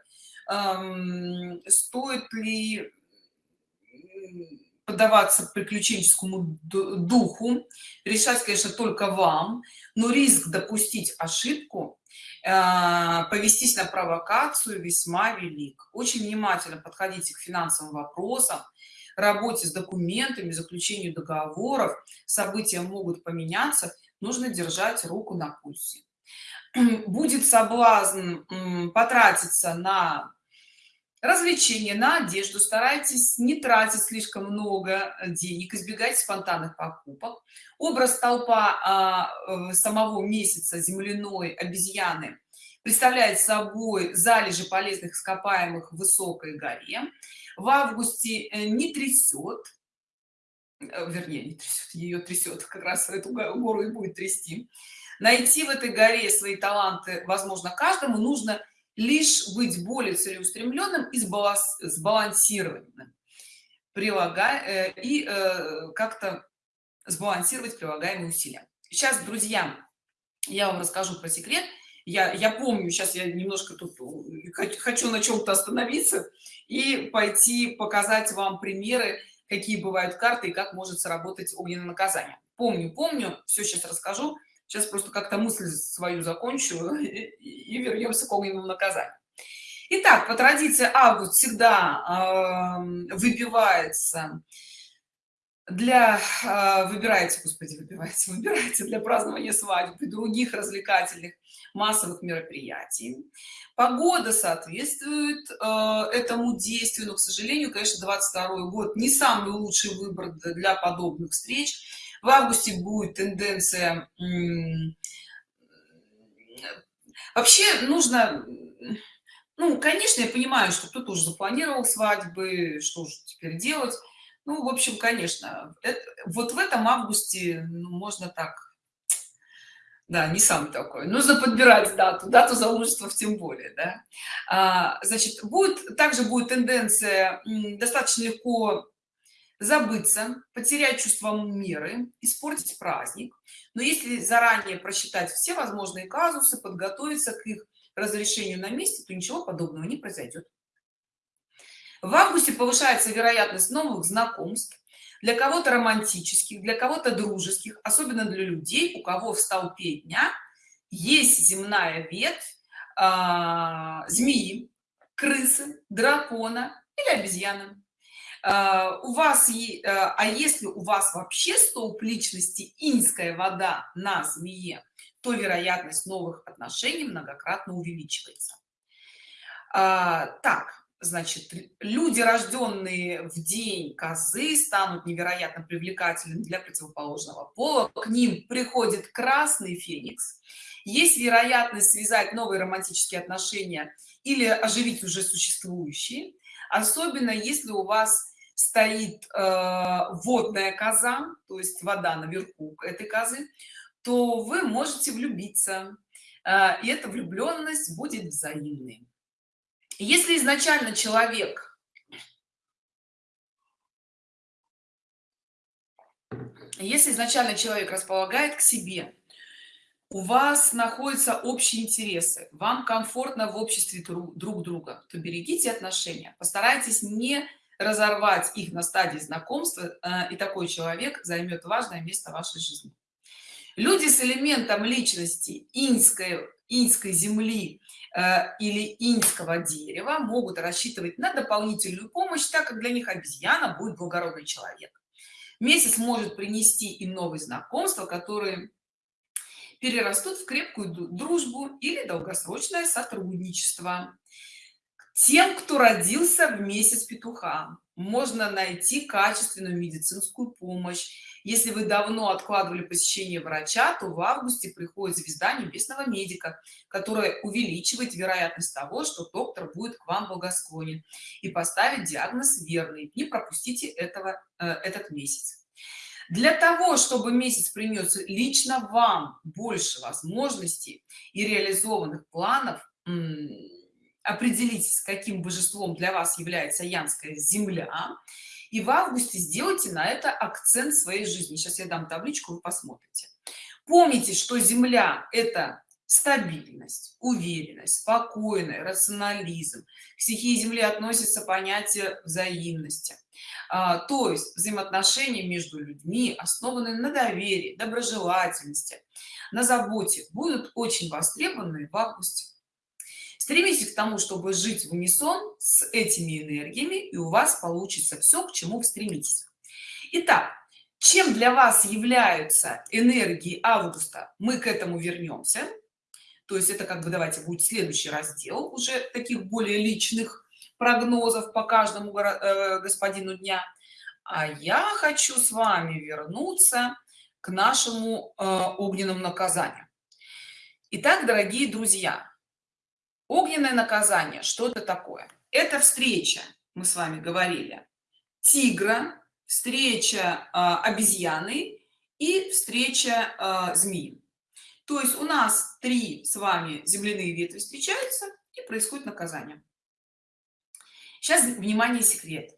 Эм, стоит ли поддаваться приключенческому духу, решать, конечно, только вам, но риск допустить ошибку, э, повестись на провокацию весьма велик. Очень внимательно подходите к финансовым вопросам, работе с документами, заключению договоров, события могут поменяться, нужно держать руку на пульсе. Будет соблазн потратиться на развлечения, на одежду, старайтесь не тратить слишком много денег, избегать спонтанных покупок. Образ толпа а, самого месяца земляной обезьяны представляет собой залежи полезных ископаемых в высокой горе в августе э, не трясет э, вернее не трясет ее трясет как раз эту гору и будет трясти найти в этой горе свои таланты возможно каждому нужно лишь быть более целеустремленным и сбалансированным прилагая э, и как-то сбалансировать прилагаемые усилия. Сейчас друзья я вам расскажу про секрет. Я я помню сейчас я немножко тут хочу на чем-то остановиться и пойти показать вам примеры какие бывают карты и как может сработать огненное наказание. Помню помню все сейчас расскажу сейчас просто как-то мысль свою закончу и, вернемся к огненному наказанию. Итак, по традиции август всегда э, выбивается для э, выбирайте господи выбивайте выбирайте для празднования свадьбы других развлекательных массовых мероприятий. Погода соответствует э, этому действию но к сожалению конечно 22 год не самый лучший выбор для подобных встреч в августе будет тенденция вообще нужно ну конечно я понимаю что кто-то уже запланировал свадьбы что же теперь делать. Ну в общем конечно это, вот в этом августе ну, можно так да не сам такой. Нужно подбирать дату дату замужества тем более да. А, значит будет также будет тенденция достаточно легко забыться потерять чувство меры испортить праздник. Но если заранее просчитать все возможные казусы подготовиться к их разрешению на месте то ничего подобного не произойдет. В августе повышается вероятность новых знакомств для кого-то романтических для кого-то дружеских особенно для людей у кого в столпе дня есть земная ветвь э, змеи крысы дракона или обезьяны у вас э, а если у вас вообще столб личности инская вода на змее то вероятность новых отношений многократно увеличивается. А, так значит люди рожденные в день козы станут невероятно привлекательными для противоположного пола. К ним приходит красный феникс. Есть вероятность связать новые романтические отношения или оживить уже существующие особенно если у вас стоит э, водная коза то есть вода наверху этой козы то вы можете влюбиться. Э, и эта влюбленность будет взаимной. Если изначально человек если изначально человек располагает к себе у вас находятся общие интересы вам комфортно в обществе друг друга то берегите отношения постарайтесь не разорвать их на стадии знакомства э, и такой человек займет важное место в вашей жизни. Люди с элементом личности инской инской земли Э, или инского дерева могут рассчитывать на дополнительную помощь так как для них обезьяна будет благородный человек. Месяц может принести и новые знакомства которые перерастут в крепкую дружбу или долгосрочное сотрудничество тем кто родился в месяц петуха. Можно найти качественную медицинскую помощь. Если вы давно откладывали посещение врача то в августе приходит звезда небесного медика которая увеличивает вероятность того что доктор будет к вам благосклонен и поставить диагноз верный. Не пропустите этого э, этот месяц. Для того чтобы месяц принес лично вам больше возможностей и реализованных планов определитесь каким божеством для вас является янская земля и в августе сделайте на это акцент своей жизни. Сейчас я дам табличку вы посмотрите. Помните что земля это стабильность уверенность спокойный рационализм. К стихии земли относится понятие взаимности. А, то есть взаимоотношения между людьми основанные на доверии доброжелательности на заботе. Будут очень востребованы в августе стремитесь к тому чтобы жить в унисон с этими энергиями и у вас получится все к чему стремитесь. Итак, чем для вас являются энергии августа мы к этому вернемся. То есть это как бы давайте будет следующий раздел уже таких более личных прогнозов по каждому э, господину дня. А я хочу с вами вернуться к нашему э, огненному наказанию. Итак, дорогие друзья огненное наказание что это такое. Это встреча мы с вами говорили. Тигра встреча э, обезьяны и встреча э, змеи. То есть у нас три с вами земляные ветви встречаются и происходит наказание. Сейчас внимание секрет.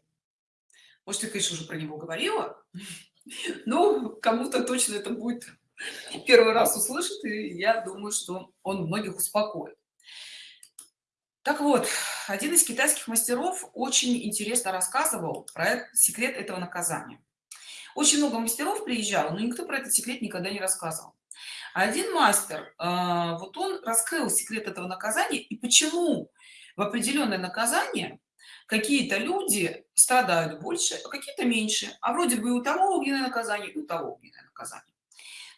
Может я конечно уже про него говорила но кому-то точно это будет первый раз услышит и я думаю что он многих успокоит так вот один из китайских мастеров очень интересно рассказывал про секрет этого наказания. Очень много мастеров приезжал но никто про этот секрет никогда не рассказывал. Один мастер а, вот он раскрыл секрет этого наказания и почему в определенное наказание какие-то люди страдают больше а какие-то меньше а вроде бы у того огненное наказание и у того огненное наказание.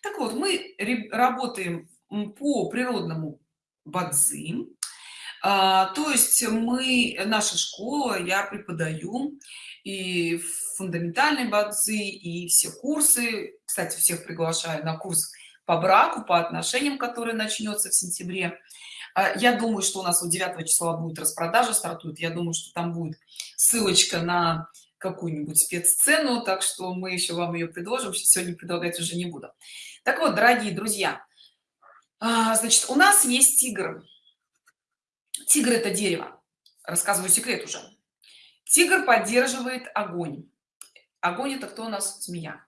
Так вот мы работаем по природному бадзи а, то есть мы наша школа я преподаю и фундаментальной базы и все курсы кстати всех приглашаю на курс по браку по отношениям который начнется в сентябре А, я думаю, что у нас у 9 числа будет распродажа стартует. Я думаю, что там будет ссылочка на какую-нибудь спеццену, так что мы еще вам ее предложим. Сегодня предлагать уже не буду. Так вот, дорогие друзья, а, значит, у нас есть тигр. Тигр – это дерево. Рассказываю секрет уже. Тигр поддерживает огонь. Огонь – это кто у нас? Змея.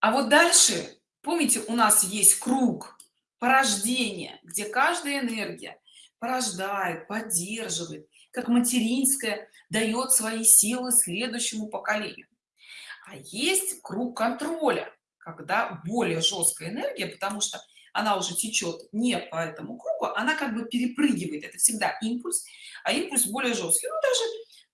А вот дальше, помните, у нас есть круг порождения, где каждая энергия порождает, поддерживает, как материнская, дает свои силы следующему поколению. А есть круг контроля, когда более жесткая энергия, потому что она уже течет не по этому кругу, она как бы перепрыгивает. Это всегда импульс, а импульс более жесткий. Ну, даже,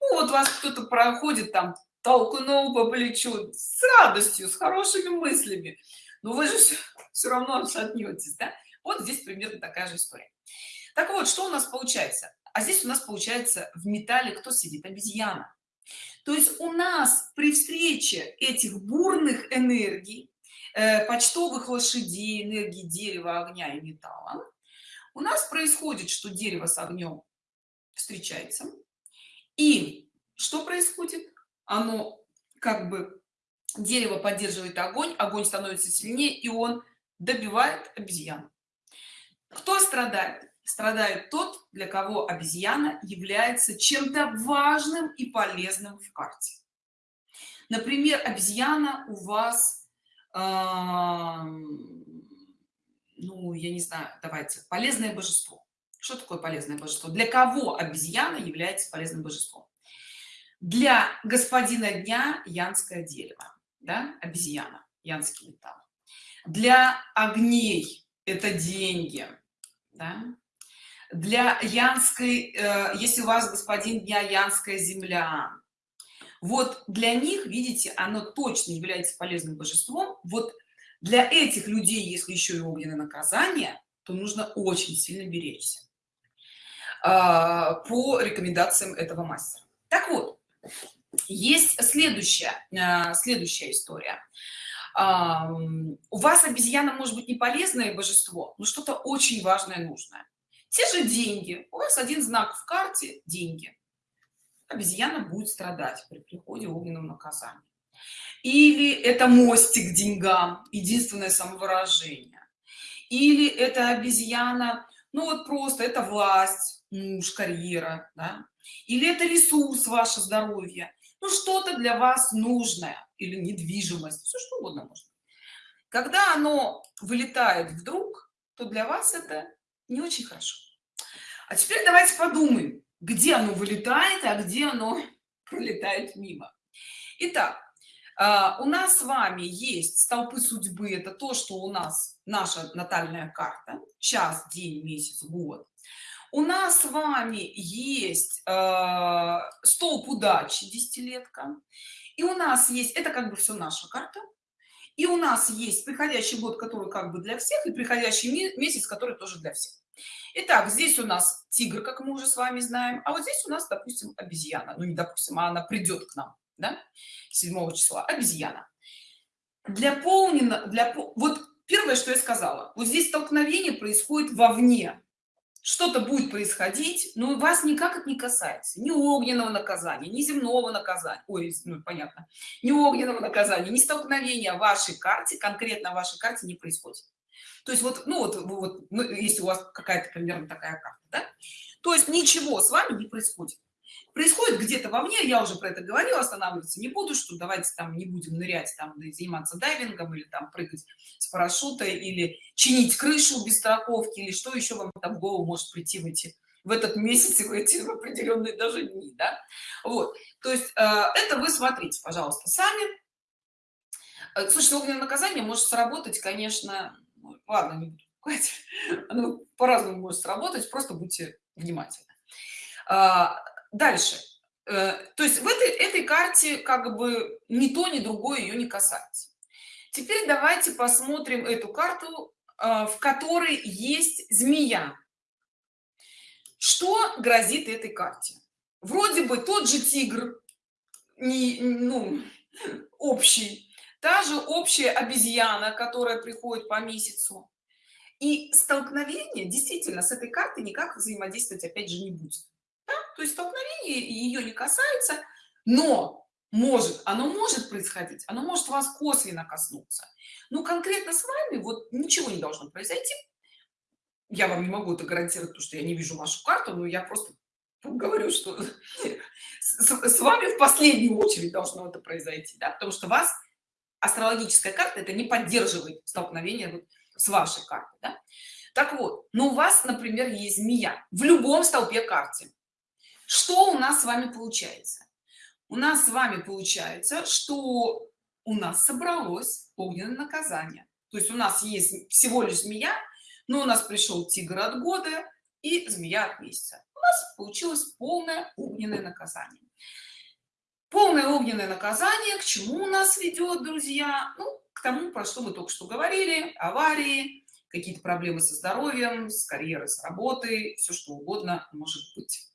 ну, вот вас кто-то проходит там, толкнул по плечу с радостью, с хорошими мыслями. Но вы же все, все равно отшатнетесь, да? Вот здесь примерно такая же история. Так вот, что у нас получается? А здесь у нас получается в металле кто сидит? Обезьяна. То есть у нас при встрече этих бурных энергий, почтовых лошадей, энергии дерева, огня и металла, у нас происходит, что дерево с огнем встречается. И что происходит? Оно как бы дерево поддерживает огонь, огонь становится сильнее, и он добивает обезьяну. Кто страдает? страдает тот, для кого обезьяна является чем-то важным и полезным в карте. Например, обезьяна у вас, э, ну, я не знаю, давайте, полезное божество. Что такое полезное божество? Для кого обезьяна является полезным божеством? Для господина дня янское дерево, да, обезьяна, янский металл. Для огней это деньги, да? для янской э, если у вас господин дня янская земля вот для них видите оно точно является полезным божеством. Вот для этих людей если еще и огненное наказание то нужно очень сильно беречься э, по рекомендациям этого мастера. Так вот есть следующая э, следующая история. У вас обезьяна может быть не полезное божество но что-то очень важное нужное. Те же деньги. У вас один знак в карте деньги обезьяна будет страдать при приходе огненного наказания. Или это мостик к деньгам единственное самовыражение. Или это обезьяна ну вот просто это власть муж карьера да? или это ресурс ваше здоровье. Ну что-то для вас нужное или недвижимость все что угодно можно. Когда оно вылетает вдруг то для вас это не очень хорошо. А теперь давайте подумаем, где оно вылетает, а где оно пролетает мимо. Итак, а, у нас с вами есть столпы судьбы. Это то, что у нас наша натальная карта. Час, день, месяц, год. У нас с вами есть э, столб удачи, десятилетка. И у нас есть, это как бы все наша карта. И у нас есть приходящий год, который как бы для всех, и приходящий месяц, который тоже для всех. Итак, здесь у нас тигр, как мы уже с вами знаем, а вот здесь у нас, допустим, обезьяна. Ну, не допустим, а она придет к нам, да, 7 числа, обезьяна. Для полнена, для, вот первое, что я сказала, вот здесь столкновение происходит вовне. Что-то будет происходить, но вас никак это не касается. Ни огненного наказания, ни земного наказания. Ой, ну, понятно. Ни огненного наказания, ни столкновения вашей карте, конкретно вашей карте не происходит то есть вот ну вот, вот ну, если у вас какая-то примерно такая карта да? то есть ничего с вами не происходит происходит где-то во мне я уже про это говорила останавливаться не буду что давайте там не будем нырять там заниматься дайвингом или там прыгать с парашюта или чинить крышу без страховки или что еще вам там в голову может прийти в эти в этот месяц и в эти определенные даже дни да? вот то есть э, это вы смотрите пожалуйста сами э, слушайте огненное наказание может сработать конечно ладно не буду пугать оно по-разному может сработать просто будьте внимательны. А, дальше. Э, то есть в этой этой карте как бы ни то ни другое ее не касается. Теперь давайте посмотрим эту карту а, в которой есть змея. Что грозит этой карте? Вроде бы тот же тигр не ну общий та же общая обезьяна которая приходит по месяцу и столкновение действительно с этой картой никак взаимодействовать опять же не будет да? то есть столкновение ее не касается но может оно может происходить оно может вас косвенно коснуться ну конкретно с вами вот ничего не должно произойти я вам не могу это гарантировать потому что я не вижу вашу карту но я просто говорю что с вами в последнюю очередь должно это произойти да? потому что вас астрологическая карта это не поддерживает столкновение вот с вашей картой да? так вот но у вас например есть змея в любом столпе карте что у нас с вами получается? У нас с вами получается что у нас собралось огненное наказание. То есть у нас есть всего лишь змея но у нас пришел тигр от года и змея от месяца. У нас получилось полное огненное наказание полное огненное наказание к чему нас ведет друзья. Ну, к тому про что мы только что говорили. Аварии какие-то проблемы со здоровьем с карьерой с работой. Все что угодно может быть.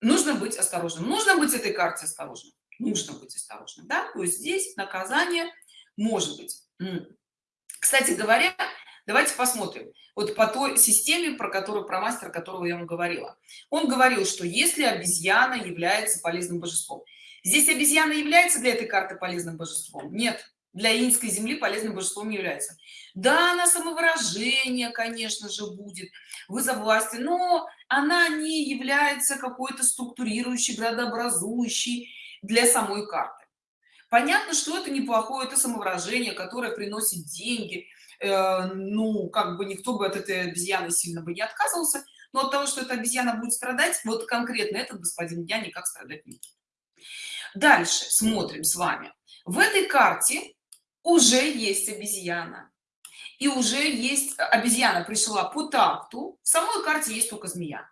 Нужно быть осторожным. Нужно быть этой карте осторожным. Нужно быть осторожным да? То есть здесь наказание может быть. Кстати говоря давайте посмотрим. Вот по той системе про которую про мастера которого я вам говорила. Он говорил что если обезьяна является полезным божеством здесь обезьяна является для этой карты полезным божеством? Нет. Для инской земли полезным божеством не является да она самовыражение конечно же будет. Вызов власти но она не является какой-то структурирующей градообразующей для самой карты. Понятно что это неплохое это самовыражение которое приносит деньги. Э, ну как бы никто бы от этой обезьяны сильно бы не отказывался но от того что эта обезьяна будет страдать вот конкретно этот господин я никак страдать не будет дальше смотрим с вами. В этой карте уже есть обезьяна. И уже есть обезьяна пришла по такту. В самой карте есть только змея.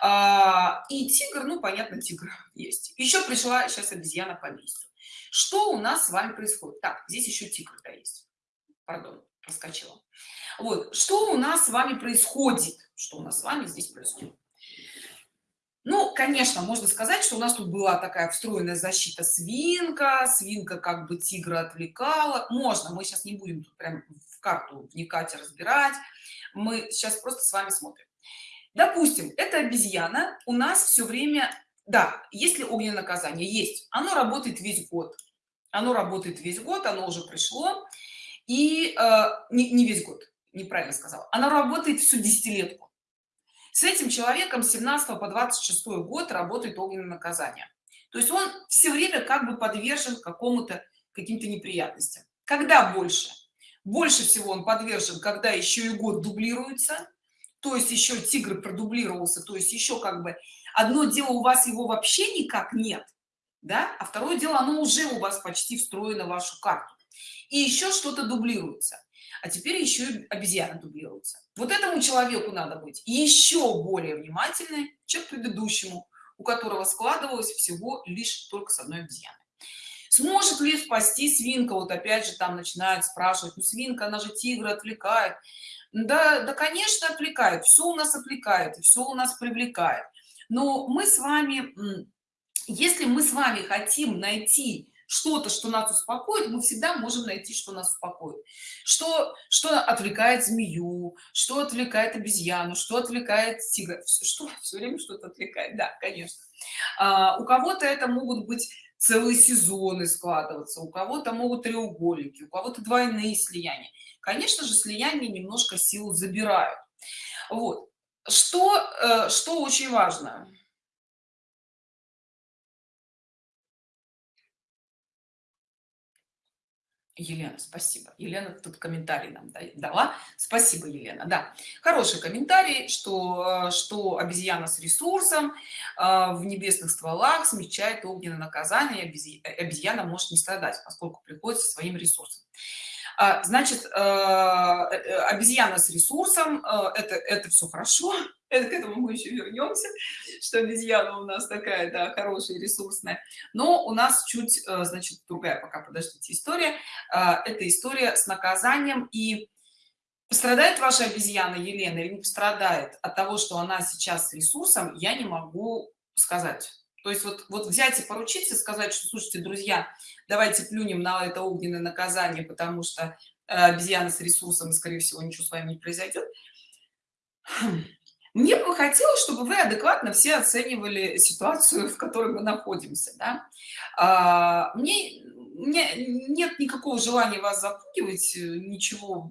А, и тигр ну понятно тигр есть. Еще пришла сейчас обезьяна по месяцу что у нас с вами происходит? Так здесь еще тигр да есть. Пардон проскочила. Вот что у нас с вами происходит? Что у нас с вами здесь происходит ну конечно можно сказать что у нас тут была такая встроенная защита. Свинка свинка как бы тигра отвлекала. Можно мы сейчас не будем тут прям в карту вникать и разбирать. Мы сейчас просто с вами смотрим. Допустим это обезьяна. У нас все время да если огненное наказание? Есть. Оно работает весь год. Оно работает весь год оно уже пришло. И э, не, не весь год неправильно сказала. Оно работает всю десятилетку с этим человеком с 17 по 26 год работает огненное наказание. То есть он все время как бы подвержен какому-то каким-то неприятностям. Когда больше? Больше всего он подвержен когда еще и год дублируется. То есть еще тигр продублировался то есть еще как бы одно дело у вас его вообще никак нет да а второе дело оно уже у вас почти встроено в вашу карту. И еще что-то дублируется а теперь еще и обезьяна дублируется. Вот этому человеку надо быть еще более внимательной чем предыдущему у которого складывалось всего лишь только с одной обезьяной. Сможет ли спасти свинка? Вот опять же там начинают спрашивать ну свинка она же тигра отвлекает да да конечно отвлекает все у нас отвлекает все у нас привлекает. Но мы с вами если мы с вами хотим найти что-то что нас успокоит мы всегда можем найти что нас успокоит. Что что отвлекает змею что отвлекает обезьяну что отвлекает тигра. Что? Все время что-то отвлекает да конечно. А, у кого-то это могут быть целые сезоны складываться у кого-то могут треугольники у кого-то двойные слияния. Конечно же слияния немножко силу забирают. Вот. Что э, что очень важно Елена, спасибо. Елена тут комментарий нам дала. Спасибо, Елена. Да, хороший комментарий, что, что обезьяна с ресурсом э, в небесных стволах смягчает огненное наказание, обезьяна может не страдать, поскольку приходит со своим ресурсом. А, значит, э, э, обезьяна с ресурсом, э, это, это все хорошо, это, к этому мы еще вернемся, что обезьяна у нас такая, да, хорошая, ресурсная. Но у нас чуть, значит, другая пока, подождите, история. Это история с наказанием и пострадает ваша обезьяна Елена или не пострадает от того, что она сейчас с ресурсом, я не могу сказать. То есть вот, вот взять и поручиться, сказать, что, слушайте, друзья, давайте плюнем на это огненное наказание, потому что э, обезьяна с ресурсом, скорее всего, ничего с вами не произойдет. Мне бы хотелось, чтобы вы адекватно все оценивали ситуацию, в которой мы находимся. Да? А, мне, мне нет никакого желания вас запугивать, ничего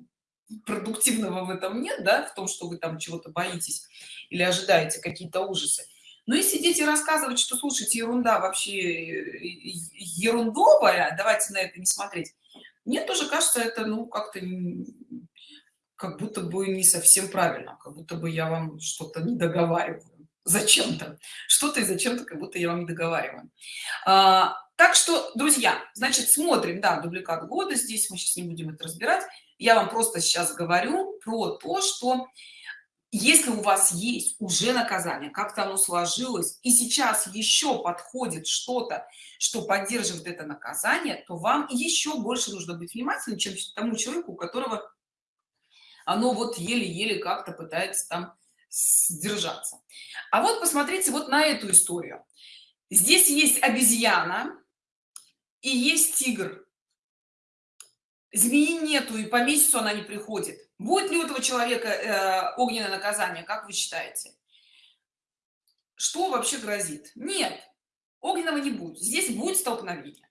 продуктивного в этом нет, да, в том, что вы там чего-то боитесь или ожидаете какие-то ужасы. Но если сидеть и рассказывать, что, слушайте, ерунда вообще ерундовая, давайте на это не смотреть, мне тоже кажется, это, ну, как-то как будто бы не совсем правильно, как будто бы я вам что-то не договариваю зачем-то, что-то и зачем-то, как будто я вам не договариваю. А, так что, друзья, значит, смотрим, да, дубликат года здесь, мы сейчас не будем это разбирать. Я вам просто сейчас говорю про то, что если у вас есть уже наказание, как-то оно сложилось, и сейчас еще подходит что-то, что поддерживает это наказание, то вам еще больше нужно быть внимательным, чем тому человеку, у которого оно вот еле-еле как-то пытается там сдержаться. А вот посмотрите вот на эту историю. Здесь есть обезьяна и есть тигр. Змеи нету, и по месяцу она не приходит. Будет ли у этого человека э, огненное наказание, как вы считаете? Что вообще грозит? Нет, огненного не будет. Здесь будет столкновение.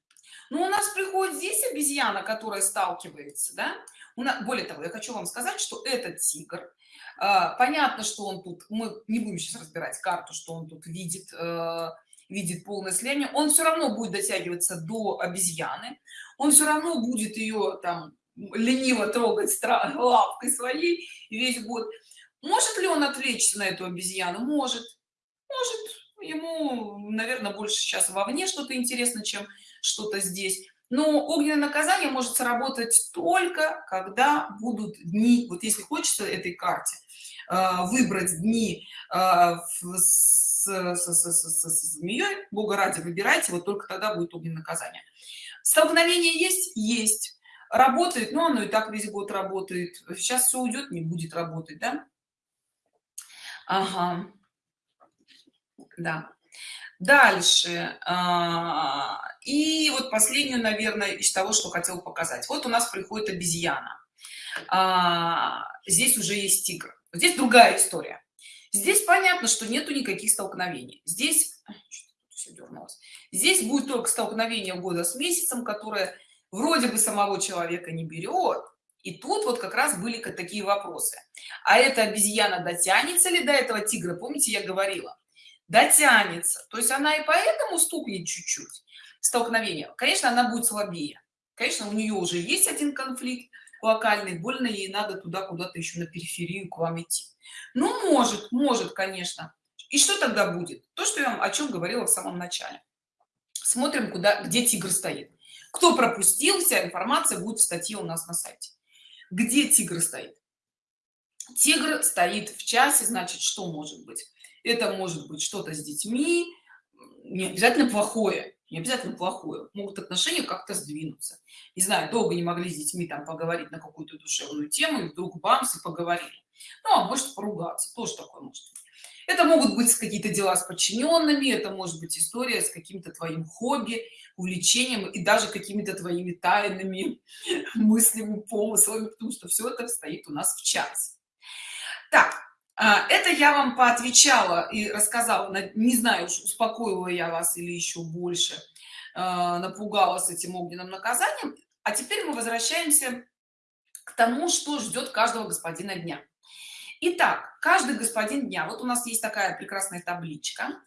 Но у нас приходит здесь обезьяна, которая сталкивается, да? У нас, более того, я хочу вам сказать, что этот тигр, э, понятно, что он тут, мы не будем сейчас разбирать карту, что он тут видит, э, видит полное слияние, он все равно будет дотягиваться до обезьяны, он все равно будет ее там лениво трогать лапкой своей весь год. Может ли он отвлечься на эту обезьяну? Может. Может. Ему, наверное, больше сейчас вовне что-то интересно, чем что-то здесь. Но огненное наказание может сработать только, когда будут дни, вот если хочется этой карте, э, выбрать дни э, с, с, с, с, с змеей, бога ради выбирайте, вот только тогда будет огненное наказание. Столкновение есть? Есть. Работает? Но оно и так весь год работает. Сейчас все уйдет не будет работать да? Ага. да. Дальше а, и вот последнюю наверное из того что хотел показать. Вот у нас приходит обезьяна. А, здесь уже есть тигр. Здесь другая история. Здесь понятно что нету никаких столкновений. Здесь здесь будет только столкновение года с месяцем которое вроде бы самого человека не берет. И тут вот как раз были такие вопросы. А эта обезьяна дотянется ли до этого тигра? Помните я говорила? Дотянется. То есть она и поэтому стукнет чуть-чуть столкновение? Конечно она будет слабее. Конечно у нее уже есть один конфликт локальный. Больно ей надо туда куда-то еще на периферию к вам идти. Ну может может конечно и что тогда будет? То что я вам о чем говорила в самом начале. Смотрим куда где тигр стоит. Кто пропустил вся информация будет в статье у нас на сайте. Где тигр стоит? Тигр стоит в часе значит что может быть? Это может быть что-то с детьми не обязательно плохое не обязательно плохое. Могут отношения как-то сдвинуться. Не знаю долго не могли с детьми там поговорить на какую-то душевную тему и вдруг бамс и поговорили. Ну а может поругаться. Тоже такое может быть это могут быть какие-то дела с подчиненными это может быть история с каким-то твоим хобби увлечением и даже какими-то твоими тайными мыслями помыслами потому что все это стоит у нас в час так а, это я вам поотвечала и рассказала не знаю успокоила я вас или еще больше а, напугала с этим огненным наказанием. А теперь мы возвращаемся к тому что ждет каждого господина дня Итак, каждый господин дня, вот у нас есть такая прекрасная табличка,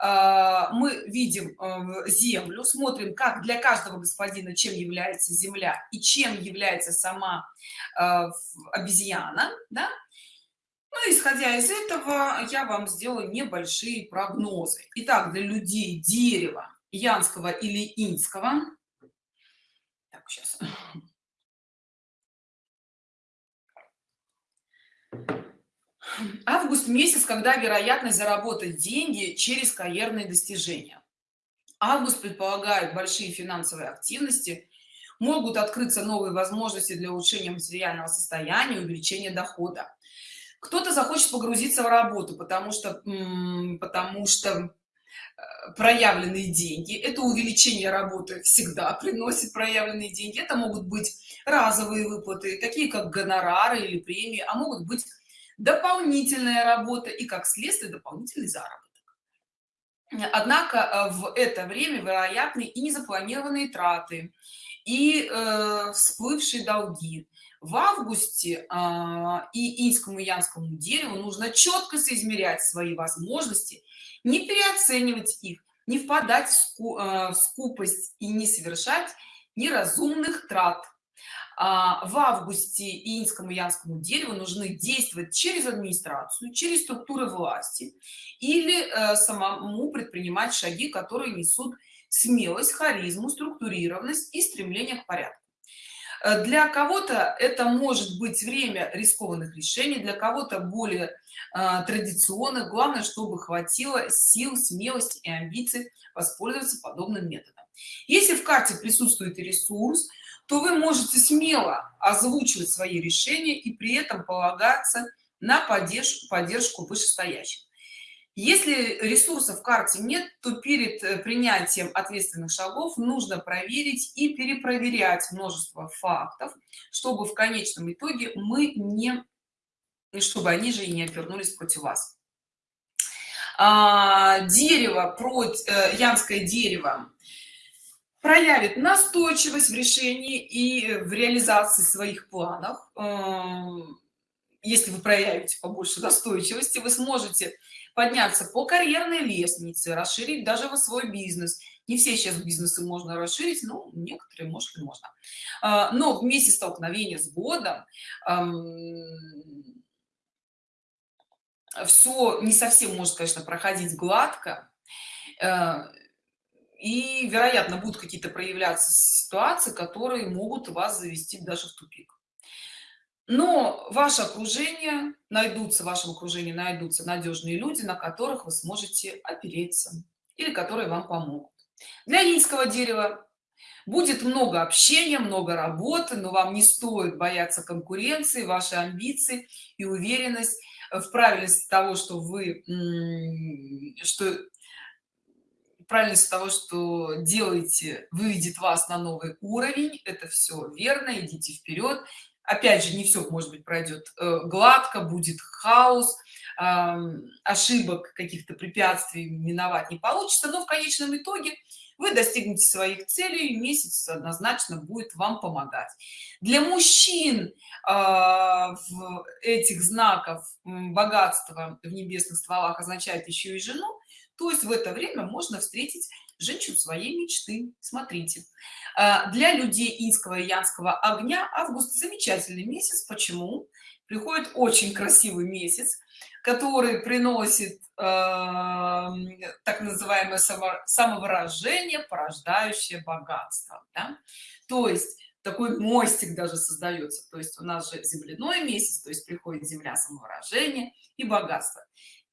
а, мы видим э, землю, смотрим, как для каждого господина, чем является земля и чем является сама э, обезьяна, да? Ну, исходя из этого, я вам сделаю небольшие прогнозы. Итак, для людей дерева, янского или инского, так, сейчас август месяц когда вероятность заработать деньги через карьерные достижения. Август предполагает большие финансовые активности могут открыться новые возможности для улучшения материального состояния увеличения дохода. Кто-то захочет погрузиться в работу потому что потому что проявленные деньги. Это увеличение работы всегда приносит проявленные деньги. Это могут быть разовые выплаты такие как гонорары или премии а могут быть дополнительная работа и как следствие дополнительный заработок. Однако э, в это время вероятны и незапланированные траты и э, всплывшие долги. В августе э, и инскому и янскому дереву нужно четко соизмерять свои возможности не переоценивать их не впадать в, э, в скупость и не совершать неразумных трат в августе инскому янскому дереву нужны действовать через администрацию через структуры власти или э, самому предпринимать шаги которые несут смелость харизму структурированность и стремление к порядку. Э, для кого-то это может быть время рискованных решений для кого-то более э, традиционных. Главное чтобы хватило сил смелости и амбиций воспользоваться подобным методом. Если в карте присутствует ресурс то вы можете смело озвучивать свои решения и при этом полагаться на поддержку поддержку вышестоящих. Если ресурсов в карте нет то перед э, принятием ответственных шагов нужно проверить и перепроверять множество фактов чтобы в конечном итоге мы не чтобы они же и не обернулись против вас. А, дерево против э, янское дерево проявит настойчивость в решении и в реализации своих планов. Эм, если вы проявите побольше настойчивости вы сможете подняться по карьерной лестнице расширить даже во свой бизнес. Не все сейчас бизнесы можно расширить но некоторые может и можно. А, но вместе столкновения с годом все не совсем может конечно проходить гладко. Э, и вероятно будут какие-то проявляться ситуации которые могут вас завести даже в тупик. Но ваше окружение найдутся в вашем окружении найдутся надежные люди на которых вы сможете опереться или которые вам помогут. Для инского дерева будет много общения много работы но вам не стоит бояться конкуренции ваши амбиции и уверенность в правильности того что вы что правильность того что делаете выведет вас на новый уровень это все верно идите вперед опять же не все может быть пройдет э, гладко будет хаос ошибок каких-то препятствий миновать не получится но в конечном итоге вы достигнете своих целей месяц однозначно будет вам помогать. Для мужчин а, в этих знаков богатства в небесных стволах означает еще и жену то есть в это время можно встретить женщину своей мечты. Смотрите. А, для людей инского и янского огня август замечательный месяц. Почему? Приходит очень красивый месяц который приносит э, так называемое само, самовыражение порождающее богатство да? то есть такой мостик даже создается. То есть у нас же земляной месяц то есть приходит земля самовыражение и богатство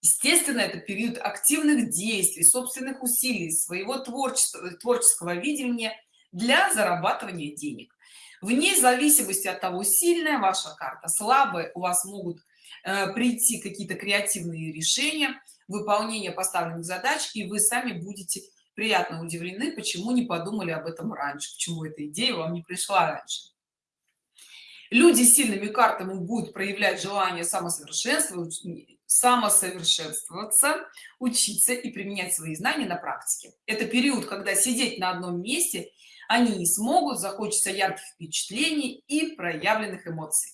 естественно это период активных действий собственных усилий своего творчества творческого видения для зарабатывания денег. Вне зависимости от того сильная ваша карта слабая у вас могут э, прийти какие-то креативные решения выполнение поставленных задач и вы сами будете приятно удивлены почему не подумали об этом раньше почему эта идея вам не пришла раньше. Люди с сильными картами будут проявлять желание самосовершенствовать самосовершенствоваться учиться и применять свои знания на практике. Это период когда сидеть на одном месте они не смогут захочется ярких впечатлений и проявленных эмоций.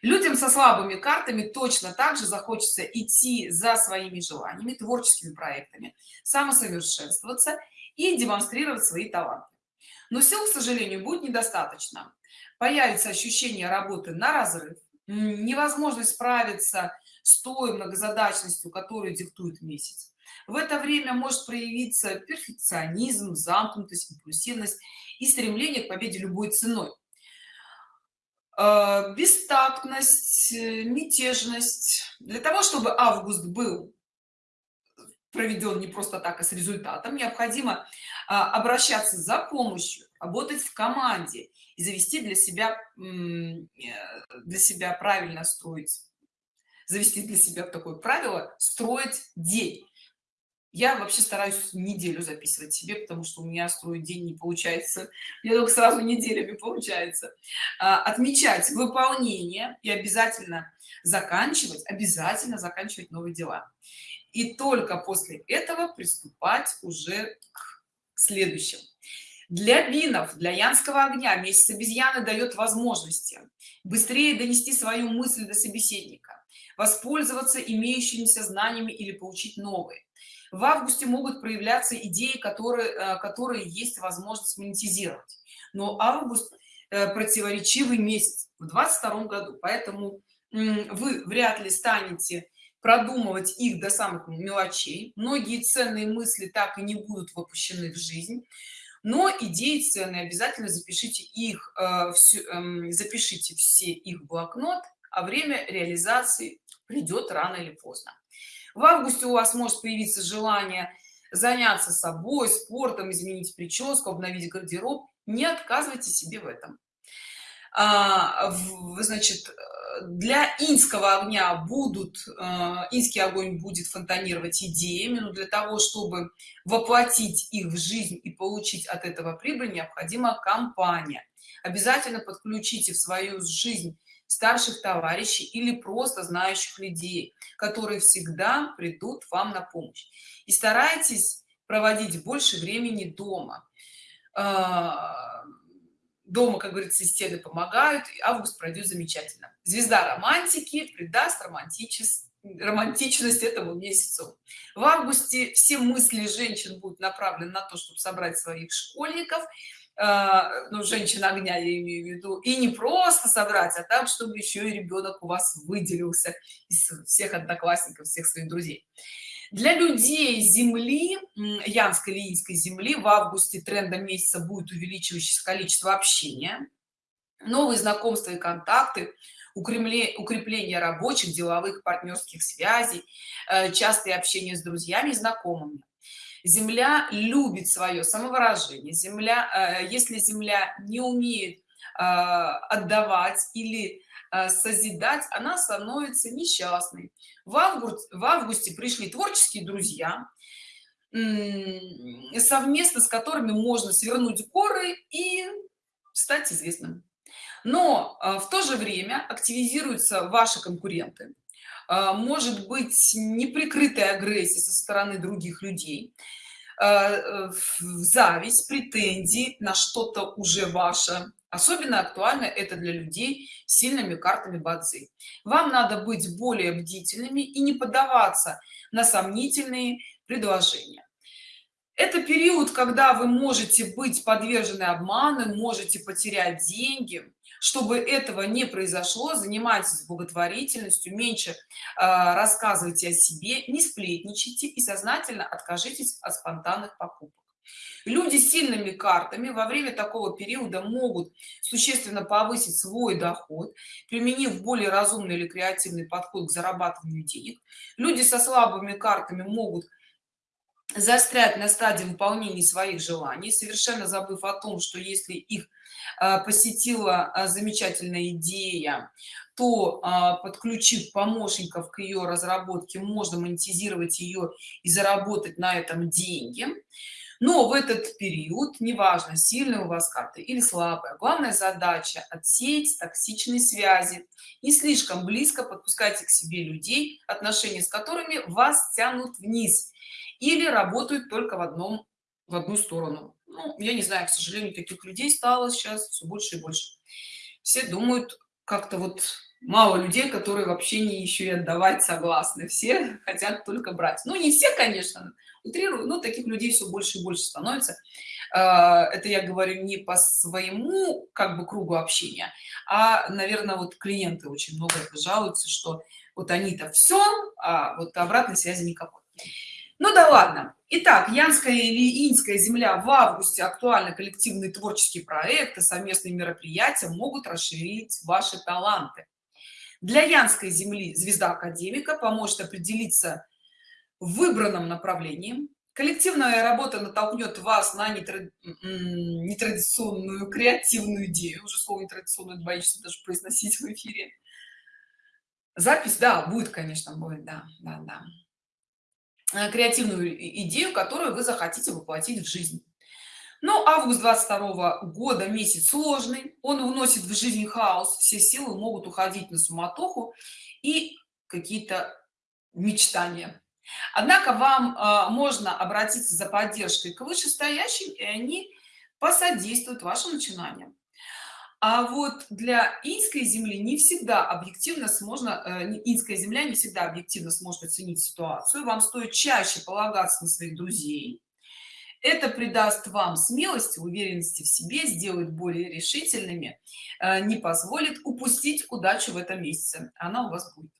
Людям со слабыми картами точно так же захочется идти за своими желаниями творческими проектами самосовершенствоваться и демонстрировать свои таланты. Но сил к сожалению будет недостаточно. Появится ощущение работы на разрыв невозможность справиться с той многозадачностью которую диктует месяц. В это время может проявиться перфекционизм замкнутость импульсивность и стремление к победе любой ценой. Э, бестактность мятежность. Для того чтобы август был проведен не просто так а с результатом необходимо а, обращаться за помощью работать в команде и завести для себя э, для себя правильно строить завести для себя такое правило строить день. Я вообще стараюсь неделю записывать себе потому что у меня строить день не получается. Мне только сразу неделями получается. А, отмечать выполнение и обязательно заканчивать обязательно заканчивать новые дела. И только после этого приступать уже к следующему для бинов для янского огня месяц обезьяны дает возможности быстрее донести свою мысль до собеседника воспользоваться имеющимися знаниями или получить новые. В августе могут проявляться идеи которые э, которые есть возможность монетизировать. Но август э, противоречивый месяц в 22 году поэтому вы вряд ли станете продумывать их до самых мелочей. Многие ценные мысли так и не будут воплощены в жизнь но идеи ценные обязательно запишите их э, все, э, запишите все их блокнот а время реализации придет рано или поздно. В августе у вас может появиться желание заняться собой спортом изменить прическу обновить гардероб. Не отказывайте себе в этом. А, в, значит для инского огня будут э, инский огонь будет фонтанировать идеями но для того чтобы воплотить их в жизнь и получить от этого прибыль необходима компания. Обязательно подключите в свою жизнь старших товарищей или просто знающих людей которые всегда придут вам на помощь. И старайтесь проводить больше времени дома. А, дома как говорится стены помогают и август пройдет замечательно. Звезда романтики придаст романтичес романтичность этому месяцу. В августе все мысли женщин будут направлены на то чтобы собрать своих школьников ну, женщина огня, я имею в виду, и не просто собрать, а так, чтобы еще и ребенок у вас выделился из всех одноклассников, всех своих друзей. Для людей Земли, Янской Лиинской Земли, в августе трендом месяца будет увеличивающееся количество общения, новые знакомства и контакты, укрепление, рабочих, деловых, партнерских связей, э, частое общение с друзьями и знакомыми земля любит свое самовыражение. Земля э, если земля не умеет э, отдавать или э, созидать она становится несчастной. В августе в августе пришли творческие друзья совместно с которыми можно свернуть горы и стать известным. Но в то же время активизируются ваши конкуренты может быть неприкрытая агрессия со стороны других людей а, зависть претензии на что-то уже ваше. Особенно актуально это для людей с сильными картами бадзи. Вам надо быть более бдительными и не поддаваться на сомнительные предложения. Это период когда вы можете быть подвержены обману можете потерять деньги чтобы этого не произошло занимайтесь благотворительностью меньше э, рассказывайте о себе не сплетничайте и сознательно откажитесь от спонтанных покупок. Люди с сильными картами во время такого периода могут существенно повысить свой доход применив более разумный или креативный подход к зарабатыванию денег. Люди со слабыми картами могут застрять на стадии выполнения своих желаний совершенно забыв о том что если их посетила а, замечательная идея то а, подключив помощников к ее разработке можно монетизировать ее и заработать на этом деньги. Но в этот период неважно сильная у вас карта или слабая главная задача отсеять токсичные связи не слишком близко подпускайте к себе людей отношения с которыми вас тянут вниз или работают только в одном в одну сторону ну, я не знаю к сожалению таких людей стало сейчас все больше и больше. Все думают как-то вот мало людей которые вообще не еще и отдавать согласны. Все хотят только брать. Ну не все конечно утрирую но таких людей все больше и больше становится. А, это я говорю не по своему как бы кругу общения а наверное вот клиенты очень много жалуются что вот они-то все а вот обратной связи никакой ну да ладно. Итак янская или инская земля в августе. Актуальны коллективные творческие проекты совместные мероприятия могут расширить ваши таланты. Для янской земли звезда академика поможет определиться в выбранном направлении коллективная работа натолкнет вас на нетрадиционную креативную идею. Уже слово нетрадиционную боишься даже произносить в эфире. Запись да будет конечно будет да да да креативную идею которую вы захотите воплотить в жизнь. Но август 22 года месяц сложный он вносит в жизнь хаос все силы могут уходить на суматоху и какие-то мечтания. Однако вам э, можно обратиться за поддержкой к вышестоящим и они посодействуют вашим начинаниям а вот для инской земли не всегда объективно можно э, инская земля не всегда объективно сможет оценить ситуацию. Вам стоит чаще полагаться на своих друзей. Это придаст вам смелости уверенности в себе сделает более решительными э, не позволит упустить удачу в этом месяце. Она у вас будет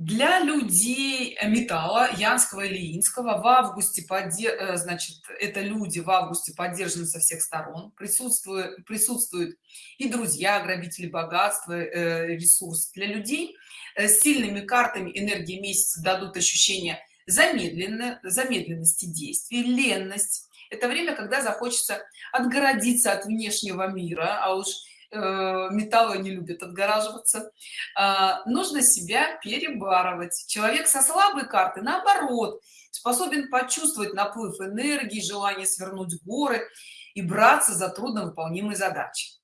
для людей металла янского или инского в августе э, значит это люди в августе поддержаны со всех сторон. Присутствует присутствуют и друзья грабители богатства э, ресурс для людей. Э, с сильными картами энергии месяца дадут ощущение замедленно замедленности действий ленность. Это время когда захочется отгородиться от внешнего мира а уж Э, металлы не любят отгораживаться. А, нужно себя перебарывать. Человек со слабой карты наоборот способен почувствовать наплыв энергии желание свернуть горы и браться за трудновыполнимые задачи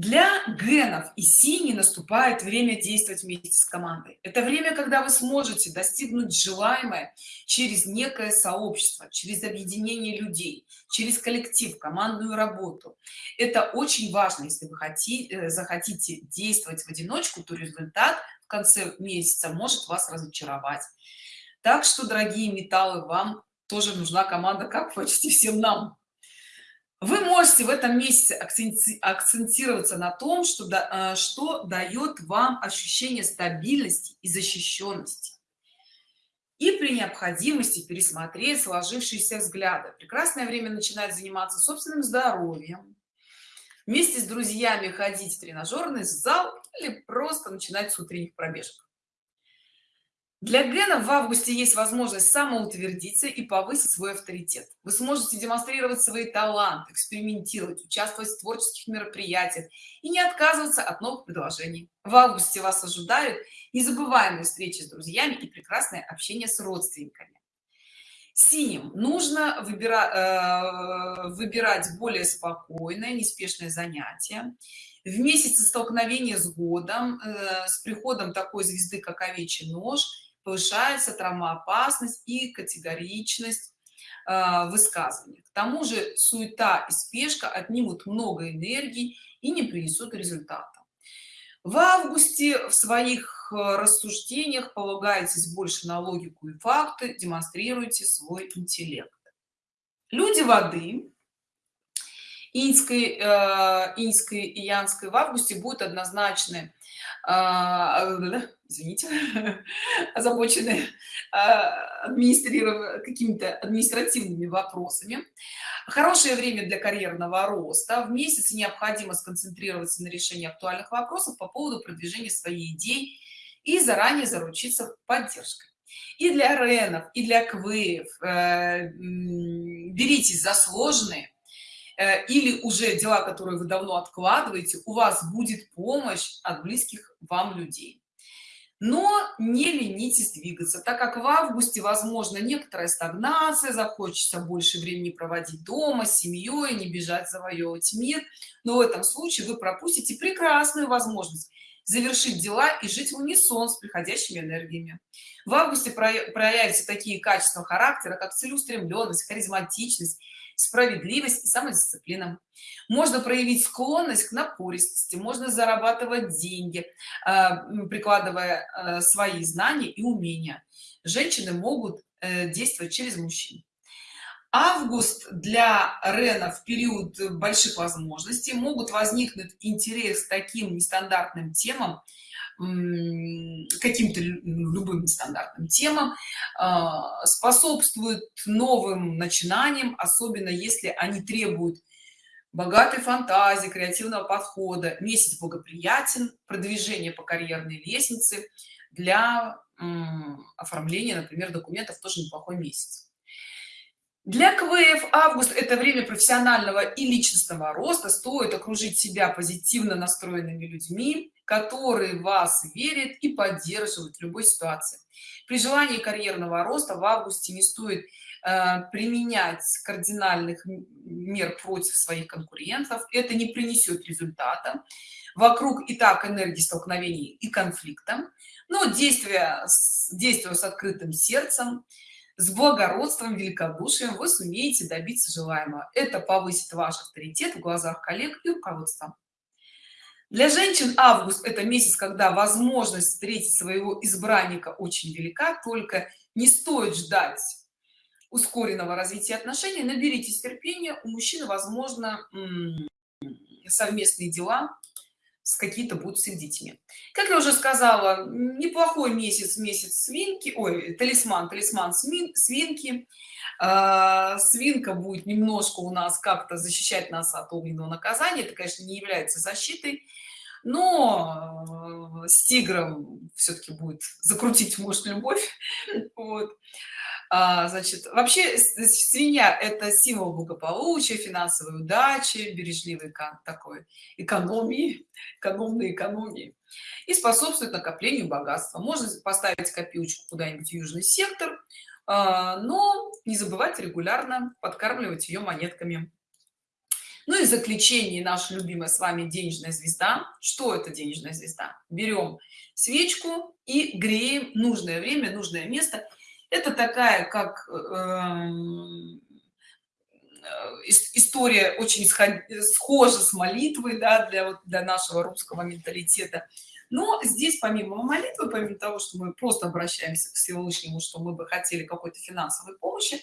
для генов и синий наступает время действовать вместе с командой. Это время когда вы сможете достигнуть желаемое через некое сообщество через объединение людей через коллектив командную работу. Это очень важно если вы хотите э, захотите действовать в одиночку то результат в конце месяца может вас разочаровать. Так что дорогие металлы вам тоже нужна команда как почти всем нам вы можете в этом месяце акцентироваться на том что да, что дает вам ощущение стабильности и защищенности. И при необходимости пересмотреть сложившиеся взгляды. Прекрасное время начинать заниматься собственным здоровьем вместе с друзьями ходить в тренажерный зал или просто начинать с утренних пробежек для гена в августе есть возможность самоутвердиться и повысить свой авторитет. Вы сможете демонстрировать свои таланты экспериментировать участвовать в творческих мероприятиях и не отказываться от новых предложений. В августе вас ожидают незабываемые встречи с друзьями и прекрасное общение с родственниками. Синим. Нужно выбирать э, выбирать более спокойное неспешное занятие. В месяце столкновения с годом э, с приходом такой звезды как овечий нож повышается травмоопасность и категоричность э, высказывания. К тому же суета и спешка отнимут много энергии и не принесут результата. В августе в своих э, рассуждениях полагаетесь больше на логику и факты демонстрируйте свой интеллект. Люди воды инской э, инской и янской в августе будут однозначны э, извините, озабочены а, администрировать какими-то административными вопросами. Хорошее время для карьерного роста. В месяц необходимо сконцентрироваться на решении актуальных вопросов по поводу продвижения своей идеи и заранее заручиться поддержкой. И для ренов, и для квеев э, беритесь за сложные э, или уже дела, которые вы давно откладываете, у вас будет помощь от близких вам людей но не ленитесь двигаться так как в августе возможно некоторая стагнация захочется больше времени проводить дома с семьей не бежать завоевывать мир. Но в этом случае вы пропустите прекрасную возможность завершить дела и жить в унисон с приходящими энергиями. В августе проявятся такие качества характера как целеустремленность харизматичность справедливость и самодисциплина. Можно проявить склонность к напористости можно зарабатывать деньги а, прикладывая а, свои знания и умения. Женщины могут э, действовать через мужчин. Август для рена в период больших возможностей. Могут возникнуть интерес к таким нестандартным темам каким-то любым стандартным темам а, способствует новым начинаниям особенно если они требуют богатой фантазии креативного подхода. Месяц благоприятен продвижение по карьерной лестнице для оформления например документов тоже неплохой месяц. Для КВФ август это время профессионального и личностного роста. Стоит окружить себя позитивно настроенными людьми который вас верит и поддерживает в любой ситуации. При желании карьерного роста в августе не стоит э, применять кардинальных мер против своих конкурентов. Это не принесет результата. Вокруг и так энергии столкновений и конфликта. Но действия действуя с открытым сердцем с благородством великодушием вы сумеете добиться желаемого. Это повысит ваш авторитет в глазах коллег и руководства для женщин август это месяц когда возможность встретить своего избранника очень велика только не стоит ждать ускоренного развития отношений. Наберитесь терпения. У мужчины возможно совместные дела какие-то будут с их детьми как я уже сказала неплохой месяц месяц свинки ой талисман талисман свин, свинки. Э, свинка будет немножко у нас как-то защищать нас от огненного наказания это конечно не является защитой но с тигром все-таки будет закрутить может любовь вот а, значит вообще свинья это символ благополучия финансовой удачи бережливой такой экономии экономной экономии. И способствует накоплению богатства. Можно поставить копилочку куда-нибудь в южный сектор а, но не забывайте регулярно подкармливать ее монетками. Ну и заключение наша любимая с вами денежная звезда. Что это денежная звезда? Берем свечку и греем нужное время нужное место это такая как эм, э, история очень схожа с молитвой да, для для нашего русского менталитета. Но здесь помимо молитвы помимо того что мы просто обращаемся к всевышнему что мы бы хотели какой-то финансовой помощи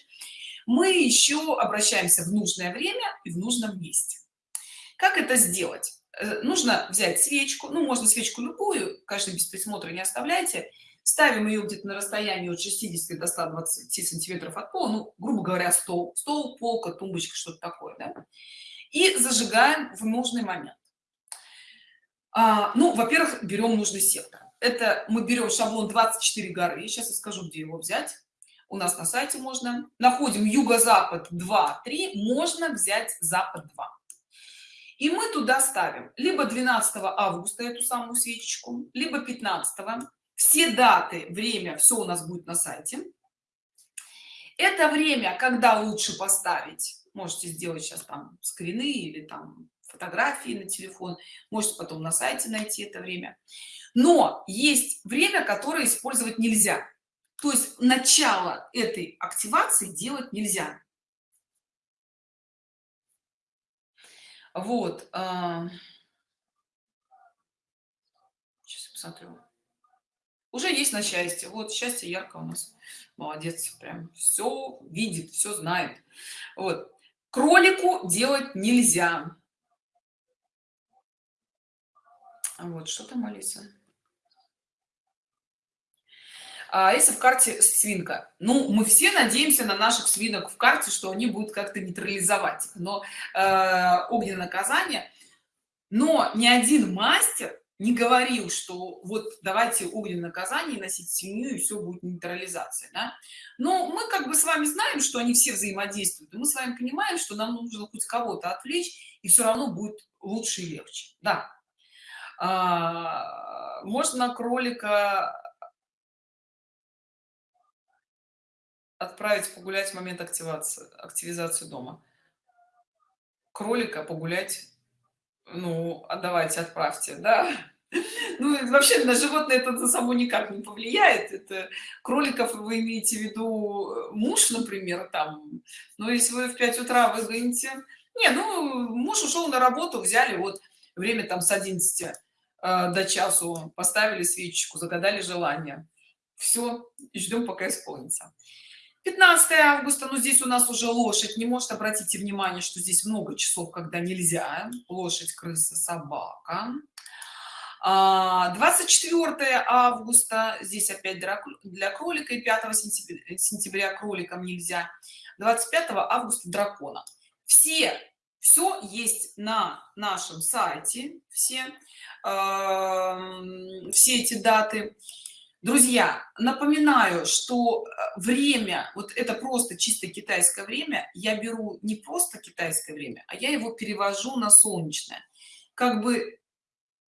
мы еще обращаемся в нужное время и в нужном месте. Как это сделать? Э, нужно взять свечку ну можно свечку любую конечно без присмотра не оставляйте ставим ее где-то на расстоянии от 60 до 120 сантиметров от пола ну грубо говоря стол стол полка тумбочка что-то такое да? и зажигаем в нужный момент. А, ну во-первых берем нужный сектор. Это мы берем шаблон 24 горы сейчас я скажу где его взять. У нас на сайте можно. Находим юго-запад 2 3 можно взять запад 2 и мы туда ставим либо 12 августа эту самую свечечку либо 15 все даты время все у нас будет на сайте. Это время когда лучше поставить. Можете сделать сейчас там скрины или там фотографии на телефон. Можете потом на сайте найти это время. Но есть время которое использовать нельзя. То есть начало этой активации делать нельзя. Вот а... сейчас посмотрю уже есть на счастье. Вот счастье ярко у нас. Молодец прям все видит все знает. Вот. Кролику делать нельзя. Вот что там алиса? А если в карте свинка. Ну мы все надеемся на наших свинок в карте что они будут как-то нейтрализовать но э, огненное наказание. Но ни один мастер не говорил что вот давайте огненное наказание носить семью и все будет нейтрализация да? но мы как бы с вами знаем что они все взаимодействуют и мы с вами понимаем что нам нужно хоть кого-то отвлечь и все равно будет лучше и легче. Да. А, можно кролика отправить погулять в момент активации активизации дома. Кролика погулять ну а давайте отправьте да. Ну вообще на животное это за само никак не повлияет. Это кроликов вы имеете в виду муж например там. Но если вы в 5 утра выгоните. Не ну муж ушел на работу взяли вот время там с 11 э, до часу поставили свечечку загадали желание. Все ждем пока исполнится 15 августа ну здесь у нас уже лошадь. Не может обратите внимание что здесь много часов когда нельзя. Лошадь крыса собака. 24 а, августа. Здесь опять для кролика. И 5 сентября, сентября кроликам нельзя. 25 августа дракона. Все все есть на нашем сайте. Все э, все эти даты друзья напоминаю что э, время вот это просто чисто китайское время я беру не просто китайское время а я его перевожу на солнечное. Как бы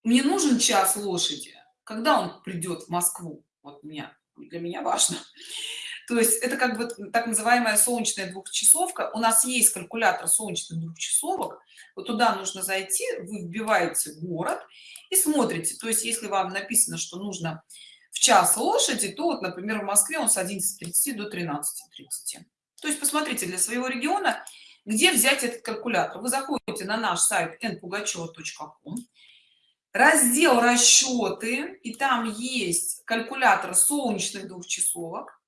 мне нужен час лошади когда он придет в москву? Вот меня для меня важно. То есть это как бы так называемая солнечная двухчасовка. У нас есть калькулятор солнечных двухчасовок. Вот туда нужно зайти вы вбиваете город и смотрите. То есть если вам написано что нужно в час лошади то вот например в москве он с 11:30 до 13:30 то есть посмотрите для своего региона где взять этот калькулятор. Вы заходите на наш сайт npugacheva.com раздел расчеты и там есть калькулятор солнечных двухчасовок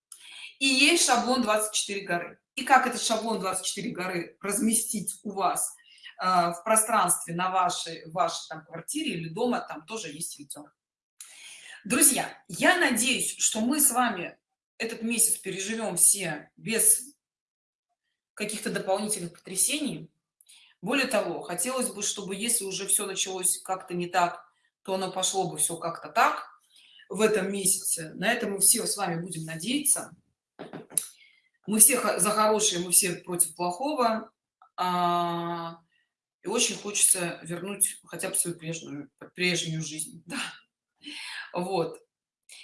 и есть шаблон 24 горы. И как этот шаблон 24 горы разместить у вас э, в пространстве на вашей вашей там квартире или дома там тоже есть видео друзья я надеюсь что мы с вами этот месяц переживем все без каких-то дополнительных потрясений. Более того хотелось бы чтобы если уже все началось как-то не так то оно пошло бы все как-то так в этом месяце. На это мы все с вами будем надеяться. Мы все за хорошее мы все против плохого а, и очень хочется вернуть хотя бы свою прежнюю прежнюю жизнь. Да. Вот.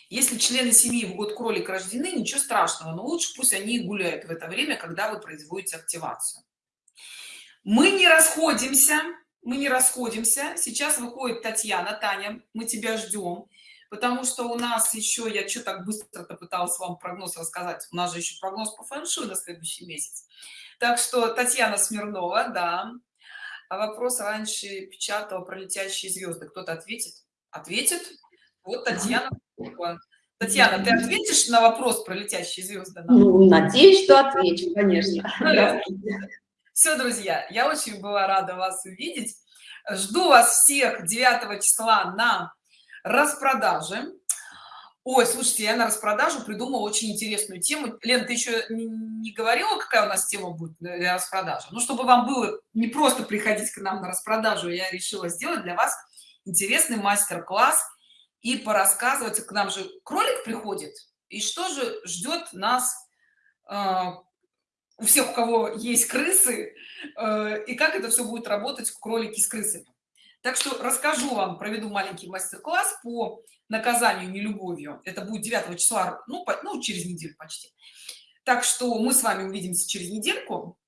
Если члены семьи в год кролик рождены ничего страшного но лучше пусть они гуляют в это время когда вы производите активацию. Мы не расходимся мы не расходимся. Сейчас выходит татьяна таня мы тебя ждем потому что у нас еще я что так быстро пыталась вам прогноз рассказать? У нас же еще прогноз по фэншуй на следующий месяц. Так что татьяна смирнова да а вопрос раньше печатала про летящие звезды кто-то ответит? Ответит вот татьяна татьяна ты ответишь на вопрос про летящие звезды ну, надеюсь что отвечу конечно. Все друзья я очень была рада вас увидеть. Жду вас всех 9 числа на распродаже. Ой слушайте я на распродажу придумала очень интересную тему. Лен ты еще не говорила какая у нас тема будет для распродажи? Ну чтобы вам было не просто приходить к нам на распродажу я решила сделать для вас интересный мастер-класс и порассказывать к нам же кролик приходит и что же ждет нас а, у всех у кого есть крысы э, и как это все будет работать в кролики с крысами. Так что расскажу вам проведу маленький мастер-класс по наказанию нелюбовью. Это будет 9 числа ну, по, ну через неделю почти. Так что мы с вами увидимся через недельку